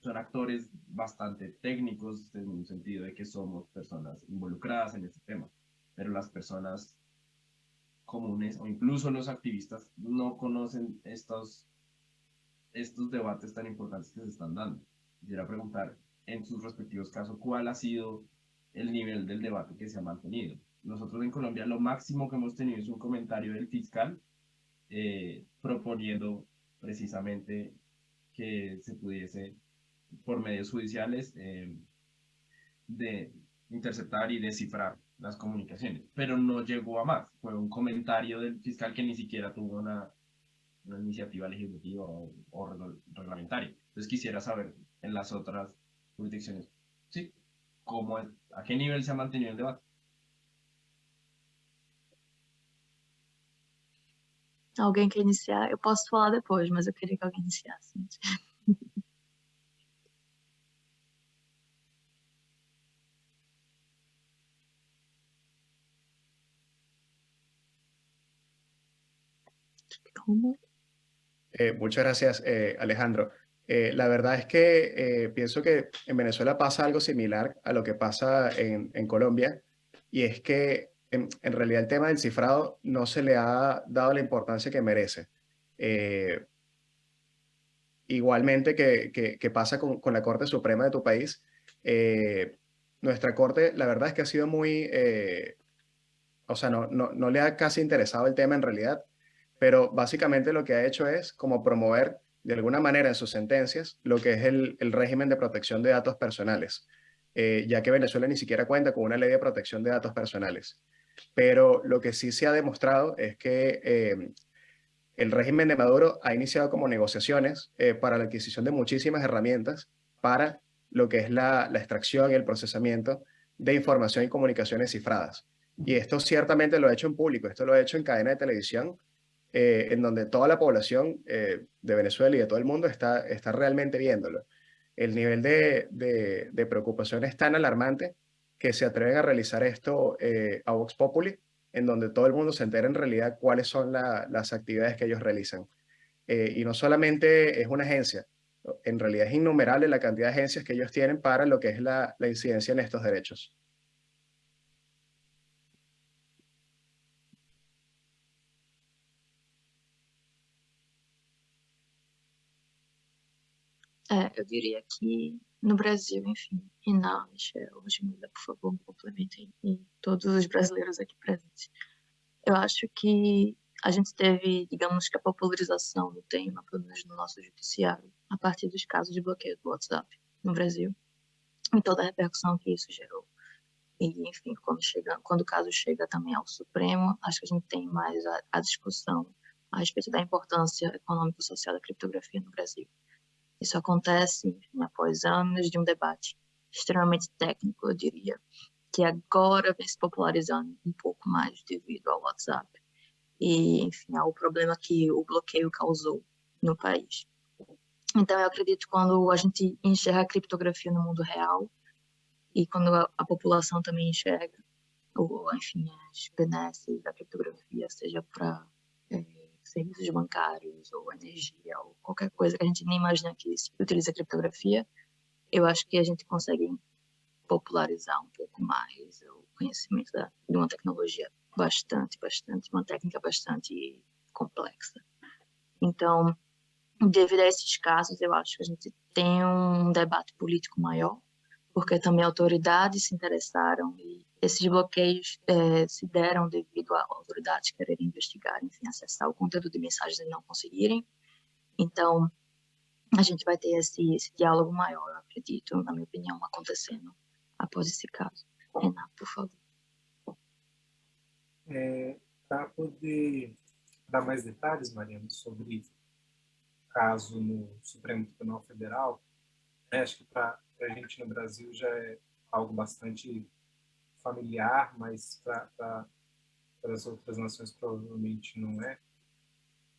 son actores bastante técnicos en un sentido de que somos personas involucradas en este tema, pero las personas comunes o incluso los activistas no conocen estos, estos debates tan importantes que se están dando. Quisiera preguntar en sus respectivos casos cuál ha sido el nivel del debate que se ha mantenido. Nosotros en Colombia lo máximo que hemos tenido es un comentario del fiscal eh, proponiendo precisamente que se pudiese por medios judiciales eh, de interceptar y descifrar las comunicaciones, pero no llegó a más. Fue un comentario del fiscal que ni siquiera tuvo una, una iniciativa legislativa o, o, reglamentaria. Entonces quisiera saber en las otras jurisdicciones, ¿sí? ¿Cómo, ¿A qué nivel se ha mantenido el debate? Alguém quer iniciar? Eu posso falar depois, mas eu queria que alguém iniciasse. Eh, muchas gracias, eh, Alejandro. Eh, la verdad es que pienso que en Venezuela pasa algo similar a lo que pasa en, Colombia, y es que en, realidad el tema del cifrado no se le ha dado la importancia que merece. Igualmente que, que, que pasa con, con, la Corte Suprema de tu país, nuestra Corte, la verdad es que ha sido muy, o sea, no, no, no le ha casi interesado el tema en realidad, pero básicamente lo que ha hecho es como promover de alguna manera en sus sentencias lo que es el, el régimen de protección de datos personales, eh, ya que Venezuela ni siquiera cuenta con una ley de protección de datos personales. Pero lo que sí se ha demostrado es que eh, el régimen de Maduro ha iniciado como negociaciones eh, para la adquisición de muchísimas herramientas para lo que es la, la extracción y el procesamiento de información y comunicaciones cifradas. Y esto ciertamente lo ha hecho en público, esto lo ha hecho en cadena de televisión, eh, en donde toda la población eh, de Venezuela y de todo el mundo está, está realmente viéndolo. El nivel de, preocupación es tan alarmante que se atreven a realizar esto eh, a Vox Populi, en donde todo el mundo se entera en realidad cuáles son la, las actividades que ellos realizan. Y no solamente es una agencia, en realidad es innumerable la cantidad de agencias que ellos tienen para lo que es la incidencia en estos derechos. É, eu diria que no Brasil, enfim, Renan, Michel, Jamila, por favor, complementem, e todos os brasileiros aqui presentes. Eu acho que a gente teve, digamos que a popularização do tema, pelo menos no nosso judiciário, a partir dos casos de bloqueio do WhatsApp no Brasil, e toda a repercussão que isso gerou. E, enfim, quando, chega, quando o caso chega também ao Supremo, acho que a gente tem mais a, a discussão a respeito da importância econômico-social da criptografia no Brasil. Isso acontece após anos de um debate extremamente técnico, eu diria, que agora vem se popularizando um pouco mais devido ao WhatsApp e, enfim, ao problema que o bloqueio causou no país. Então, eu acredito que quando a gente enxerga a criptografia no mundo real e quando a, a população também enxerga, ou, enfim, as benesses da criptografia, seja para serviços bancários ou energia ou qualquer coisa que a gente nem imagina que utiliza criptografia, eu acho que a gente consegue popularizar um pouco mais o conhecimento da, de uma tecnologia bastante, bastante, uma técnica bastante complexa. Então, devido a esses casos, eu acho que a gente tem um debate político maior, porque também autoridades se interessaram e esses bloqueios é, se deram devido a autoridades quererem investigar, enfim, acessar o conteúdo de mensagens e não conseguirem. Então, a gente vai ter esse, esse diálogo maior, acredito, na minha opinião, acontecendo após esse caso. Renato, por favor. É, Para poder dar mais detalhes, Mariana, sobre o caso no Supremo Tribunal Federal, né, acho que para a gente no Brasil já é algo bastante familiar, mas para as outras nações provavelmente não é.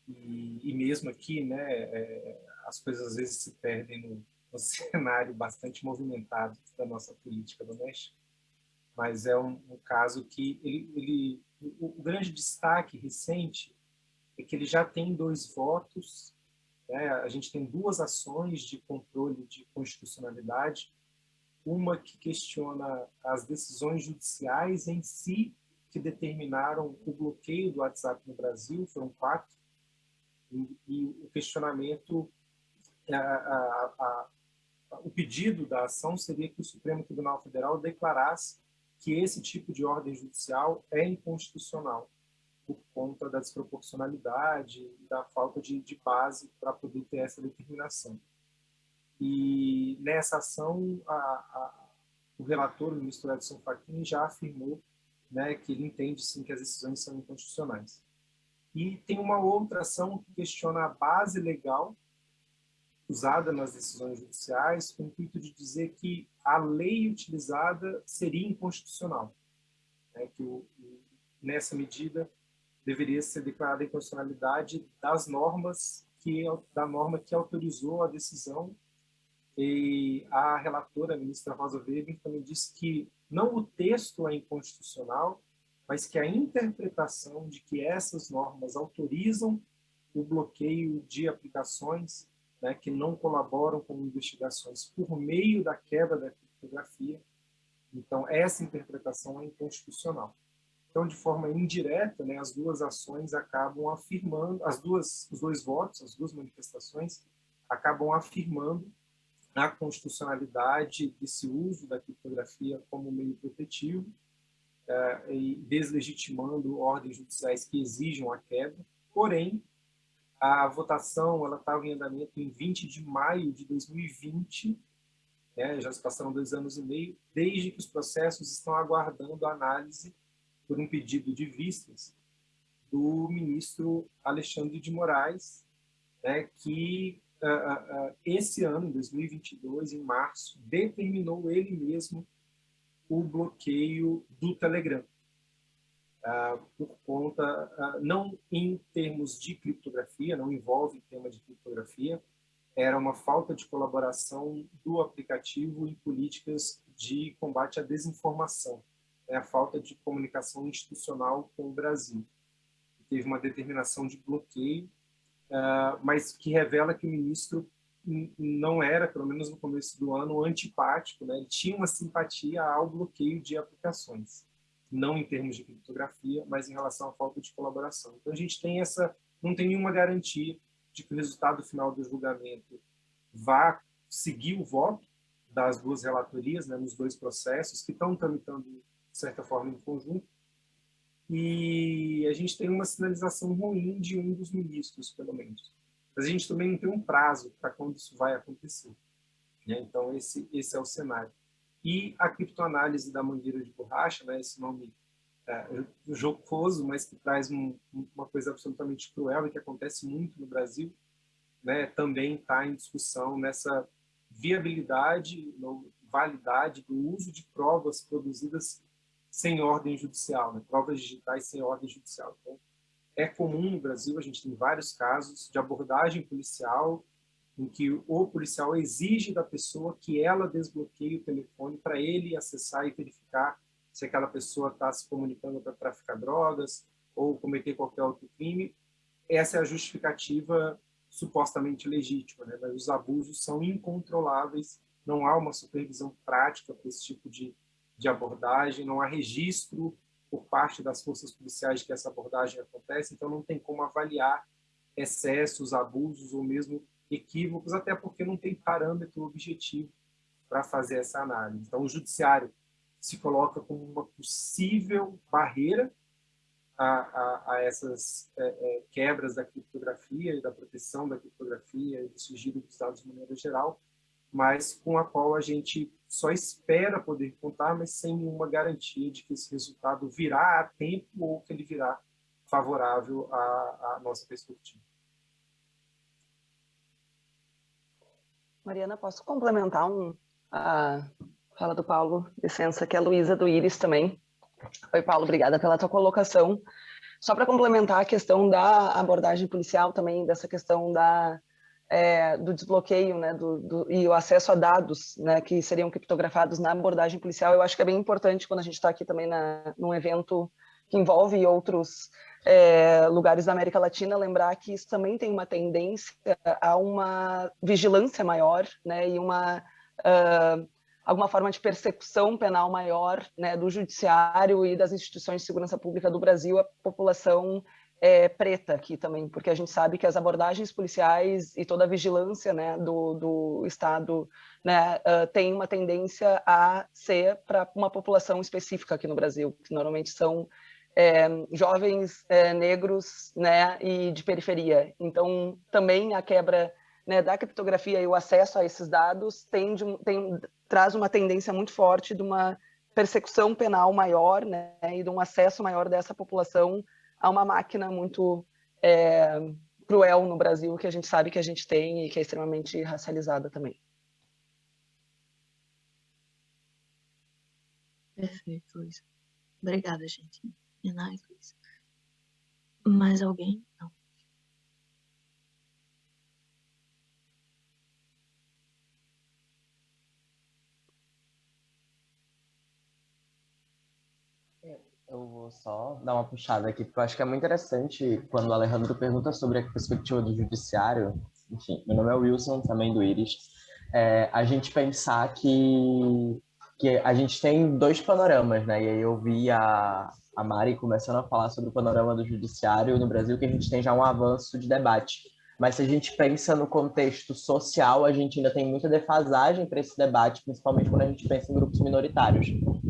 E, e mesmo aqui, né, é, as coisas às vezes se perdem no, no, cenário bastante movimentado da nossa política doméstica. Mas é um, um caso que ele, ele o, grande destaque recente é que ele já tem dois votos. Né, a gente tem duas ações de controle de constitucionalidade uma que questiona as decisões judiciais em si que determinaram o bloqueio do WhatsApp no Brasil, foram quatro, e, e o questionamento, a, a, a, o pedido da ação seria que o Supremo Tribunal Federal declarasse que esse tipo de ordem judicial é inconstitucional, por conta da desproporcionalidade e da falta de, de base para poder ter essa determinação. E nessa ação, a, a, o relator, o ministro Edson Fachin, já afirmou né, que ele entende sim que as decisões são inconstitucionais. E tem uma outra ação que questiona a base legal usada nas decisões judiciais, com o intuito de dizer que a lei utilizada seria inconstitucional, né, que o, nessa medida deveria ser declarada a inconstitucionalidade das normas que da norma que autorizou a decisão e a relatora, a ministra Rosa Weber, também disse que não o texto é inconstitucional, mas que a interpretação de que essas normas autorizam o bloqueio de aplicações né, que não colaboram com investigações por meio da quebra da criptografia. Então, essa interpretação é inconstitucional. Então, de forma indireta, né, as duas ações acabam afirmando, as duas, os dois votos, as duas manifestações, acabam afirmando a constitucionalidade desse uso da criptografia como meio protetivo uh, e deslegitimando ordens judiciais que exijam a quebra. Porém, a votação ela estava em andamento em 20 de maio de 2020, né, já se passaram dois anos e meio, desde que os processos estão aguardando a análise por um pedido de vistas do ministro Alexandre de Moraes, né, que esse ano, em 2022, em março, determinou ele mesmo o bloqueio do Telegram. Por conta, não em termos de criptografia, não envolve tema de criptografia, era uma falta de colaboração do aplicativo em políticas de combate à desinformação, né, a falta de comunicação institucional com o Brasil. Teve uma determinação de bloqueio, uh, mas que revela que o ministro não era, pelo menos no começo do ano, antipático, né? ele tinha uma simpatia ao bloqueio de aplicações, não em termos de criptografia, mas em relação à falta de colaboração. Então a gente tem essa, não tem nenhuma garantia de que o resultado final do julgamento vá seguir o voto das duas relatorias, né, nos dois processos, que estão tramitando, de certa forma, em conjunto, e a gente tem uma sinalização ruim de um dos ministros, pelo menos mas a gente também não tem um prazo para quando isso vai acontecer. Né? Então, esse, esse é o cenário. E a criptoanálise da mangueira de borracha, né, esse nome é, jocoso, mas que traz um, uma coisa absolutamente cruel e que acontece muito no Brasil, né, também está em discussão nessa viabilidade, validade do uso de provas produzidas sem ordem judicial, né, provas digitais sem ordem judicial. Então, é comum no Brasil, a gente tem vários casos de abordagem policial em que o policial exige da pessoa que ela desbloqueie o telefone para ele acessar e verificar se aquela pessoa está se comunicando para traficar drogas ou cometer qualquer outro crime. Essa é a justificativa supostamente legítima, né? mas os abusos são incontroláveis, não há uma supervisão prática para esse tipo de, de abordagem, não há registro por parte das forças policiais de que essa abordagem acontece, então não tem como avaliar excessos, abusos ou mesmo equívocos, até porque não tem parâmetro objetivo para fazer essa análise. Então, o judiciário se coloca como uma possível barreira a, a, a essas é, é, quebras da criptografia e da proteção da criptografia e do sigilo dos dados de maneira geral, mas com a qual a gente só espera poder contar, mas sem nenhuma garantia de que esse resultado virá a tempo ou que ele virá favorável à, à nossa perspectiva. Mariana, posso complementar um, a fala do Paulo? Licença, que é a Luísa do Iris também. Oi, Paulo, obrigada pela tua colocação. Só para complementar a questão da abordagem policial também, dessa questão da, é, do desbloqueio né, do, do, e o acesso a dados né, que seriam criptografados na abordagem policial, eu acho que é bem importante quando a gente está aqui também na, num evento que envolve outros é, lugares da América Latina, lembrar que isso também tem uma tendência a uma vigilância maior né, e uma uh, alguma forma de persecução penal maior né, do judiciário e das instituições de segurança pública do Brasil à população é, preta aqui também, porque a gente sabe que as abordagens policiais e toda a vigilância né, do, do Estado né, uh, tem uma tendência a ser para uma população específica aqui no Brasil, que normalmente são é, jovens é, negros né, e de periferia. Então, também a quebra né, da criptografia e o acesso a esses dados tem, tem, traz uma tendência muito forte de uma persecução penal maior né, e de um acesso maior dessa população a uma máquina muito é, cruel no Brasil, que a gente sabe que a gente tem e que é extremamente racializada também. Perfeito, Luiz. Obrigada, gente. Nice, Luiz. Mais alguém? Não. Eu vou só dar uma puxada aqui, porque eu acho que é muito interessante quando o Alejandro pergunta sobre a perspectiva do judiciário. Enfim, meu nome é Wilson, também do Iris. É, a gente pensar que, que a gente tem dois panoramas, né? E aí eu vi a, a Mari começando a falar sobre o panorama do judiciário no Brasil, que a gente tem já um avanço de debate. Mas se a gente pensa no contexto social, a gente ainda tem muita defasagem para esse debate, principalmente quando a gente pensa em grupos minoritários.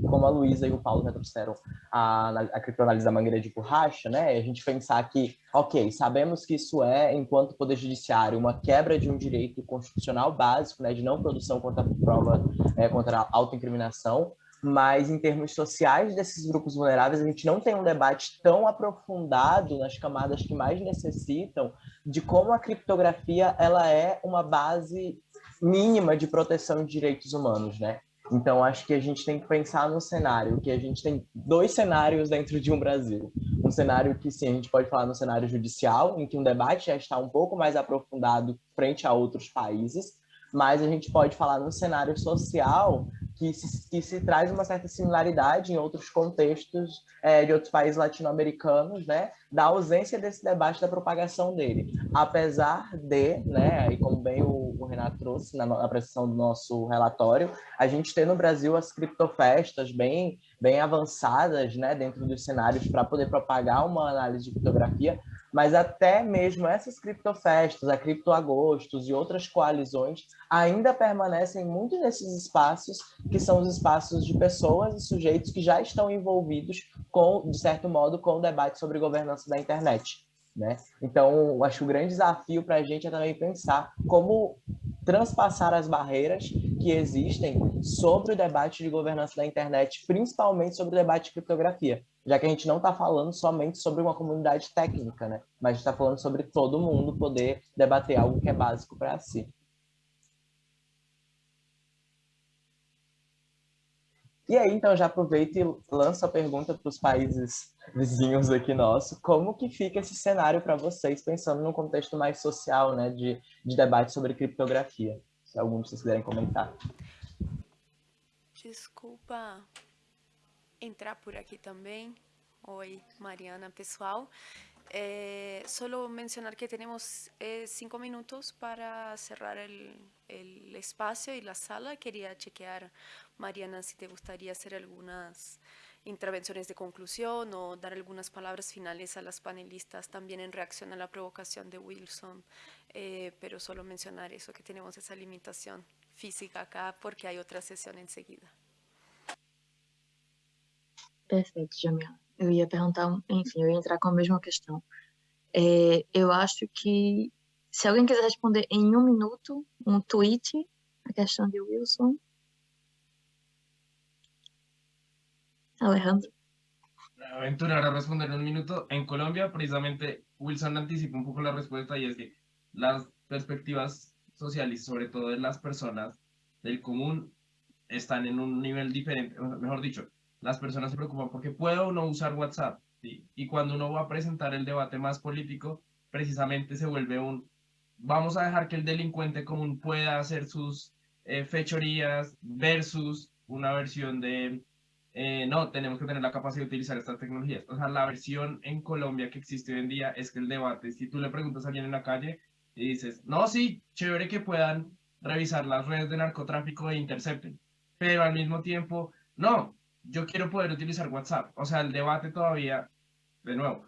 Como a Luísa e o Paulo já trouxeram a, a criptoanálise da mangueira de borracha, né? A gente pensar que, ok, sabemos que isso é, enquanto Poder Judiciário, uma quebra de um direito constitucional básico, né, de não produção contra prova, é, contra a autoincriminação, mas em termos sociais desses grupos vulneráveis, a gente não tem um debate tão aprofundado nas camadas que mais necessitam de como a criptografia ela é uma base mínima de proteção de direitos humanos, né? Então, acho que a gente tem que pensar no cenário, que a gente tem dois cenários dentro de um Brasil. Um cenário que, sim, a gente pode falar no cenário judicial, em que um debate já está um pouco mais aprofundado frente a outros países, mas a gente pode falar no cenário social, que se, que se traz uma certa similaridade em outros contextos é, de outros países latino-americanos, né, da ausência desse debate da propagação dele. Apesar de, né, e como bem o, o Renato trouxe na, na apresentação do nosso relatório, a gente tem no Brasil as criptofestas bem, bem avançadas, né, dentro dos cenários para poder propagar uma análise de criptografia, mas até mesmo essas criptofestas, a Criptoagostos e outras coalizões ainda permanecem muito nesses espaços que são os espaços de pessoas e sujeitos que já estão envolvidos com, de certo modo, com o debate sobre governança da internet. Né? Então, acho que o grande desafio para a gente é também pensar como transpassar as barreiras que existem sobre o debate de governança da internet, principalmente sobre o debate de criptografia, já que a gente não está falando somente sobre uma comunidade técnica, né? mas está falando sobre todo mundo poder debater algo que é básico para si. E aí, então, já aproveito e lanço a pergunta para os países vizinhos aqui nosso, como que fica esse cenário para vocês, pensando num contexto mais social, né, de, de debate sobre criptografia? Se algum de vocês quiserem comentar. Desculpa entrar por aqui também. Oi, Mariana, pessoal. Eh, solo mencionar que tenemos eh, cinco minutos para cerrar el, el, espacio y la sala. Quería chequear, Mariana, si te gustaría hacer algunas intervenciones de conclusión o dar algunas palabras finales a las panelistas también en reacción a la provocación de Wilson, eh, pero solo mencionar eso, que tenemos esa limitación física acá porque hay otra sessão enseguida. Perfeito, Jamila. Eu ia perguntar, enfim, eu ia entrar com a mesma questão. É, eu acho que se alguém quiser responder em um minuto, um tweet, a questão de Wilson. Alejandro. Aventura, ahora responder en un minuto. En Colombia, precisamente, Wilson anticipa un poco la respuesta y es que las perspectivas sociales, sobre todo de las personas del común, están en un nivel diferente, mejor dicho, las personas se preocupan porque puedo o no usar WhatsApp. Y cuando uno va a presentar el debate más político, precisamente se vuelve un, vamos a dejar que el delincuente común pueda hacer sus eh, fechorías versus una versión de, eh, no, tenemos que tener la capacidad de utilizar estas tecnologías. O sea, la versión en Colombia que existe hoy en día es que el debate, si tú le preguntas a alguien en la calle y dices, no, sí, chévere que puedan revisar las redes de narcotráfico e intercepten, pero al mismo tiempo, no, yo quiero poder utilizar WhatsApp. O sea, el debate todavía, de nuevo,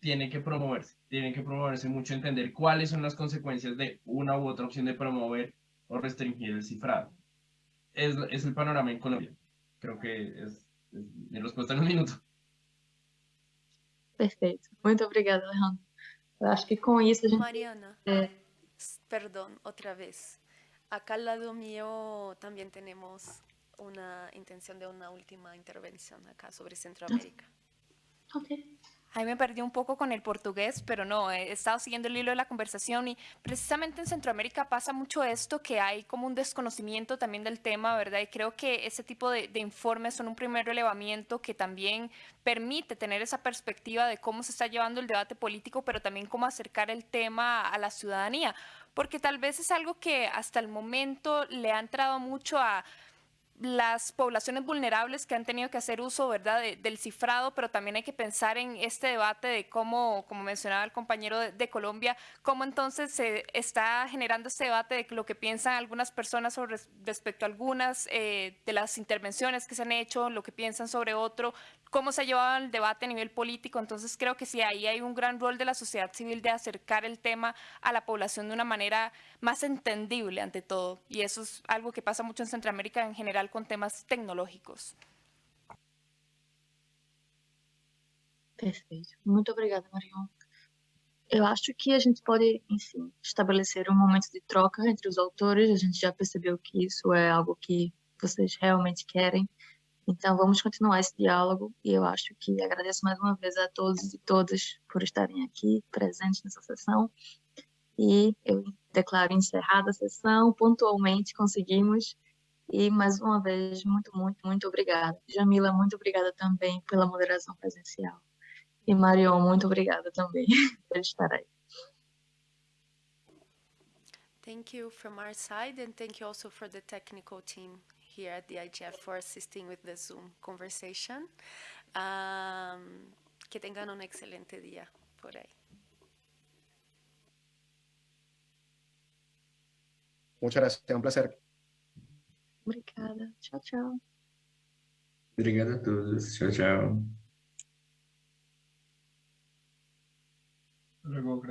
tiene que promoverse, tiene que promoverse mucho, entender cuáles son las consecuencias de una u otra opción de promover o restringir el cifrado. Es, es el panorama en Colombia. Creo que es, es mi respuesta en un minuto. Perfeito. Muito obrigada, Alejandro. Eu acho que com isso a gente... Mariana, é... perdón, otra vez. Acá al lado mío también tenemos una intención de una última intervención acá sobre Centroamérica. Okay. Ahí me perdí un poco con el portugués, pero no, he estado siguiendo el hilo de la conversación y precisamente en Centroamérica pasa mucho esto, que hay como un desconocimiento también del tema, ¿verdad? Y creo que ese tipo de, de informes son un primer relevamiento que también permite tener esa perspectiva de cómo se está llevando el debate político, pero también cómo acercar el tema a la ciudadanía, porque tal vez es algo que hasta el momento le ha entrado mucho a las poblaciones vulnerables que han tenido que hacer uso ¿verdad? del cifrado, pero también hay que pensar en este debate de cómo, como mencionaba el compañero de, Colombia, cómo entonces se está generando este debate de lo que piensan algunas personas sobre, respecto a algunas eh, de las intervenciones que se han hecho, lo que piensan sobre otro, cómo se ha llevado el debate a nivel político. Entonces creo que sí, ahí hay un gran rol de la sociedad civil de acercar el tema a la población de una manera más entendible ante todo. Y eso es algo que pasa mucho en Centroamérica en general com temas tecnológicos. Perfeito. Muito obrigada, Marion. Eu acho que a gente pode, enfim, estabelecer um momento de troca entre os autores. A gente já percebeu que isso é algo que vocês realmente querem. Então, vamos continuar esse diálogo. E eu acho que agradeço mais uma vez a todos e todas por estarem aqui presentes nessa sessão. E eu declaro encerrada a sessão. Pontualmente conseguimos. E mais uma vez, muito, muito, muito obrigada. Jamila, muito obrigada também pela moderação presencial. E Marion, muito obrigada também por estar aí. Thank you from our side and thank you also for the technical team here at the IGF for assisting with the Zoom conversation. Um, que tengan un excelente día por ahí. Muchas gracias, un placer. Obrigada. Tchau, tchau. Obrigado a todos. Tchau, tchau. Luego,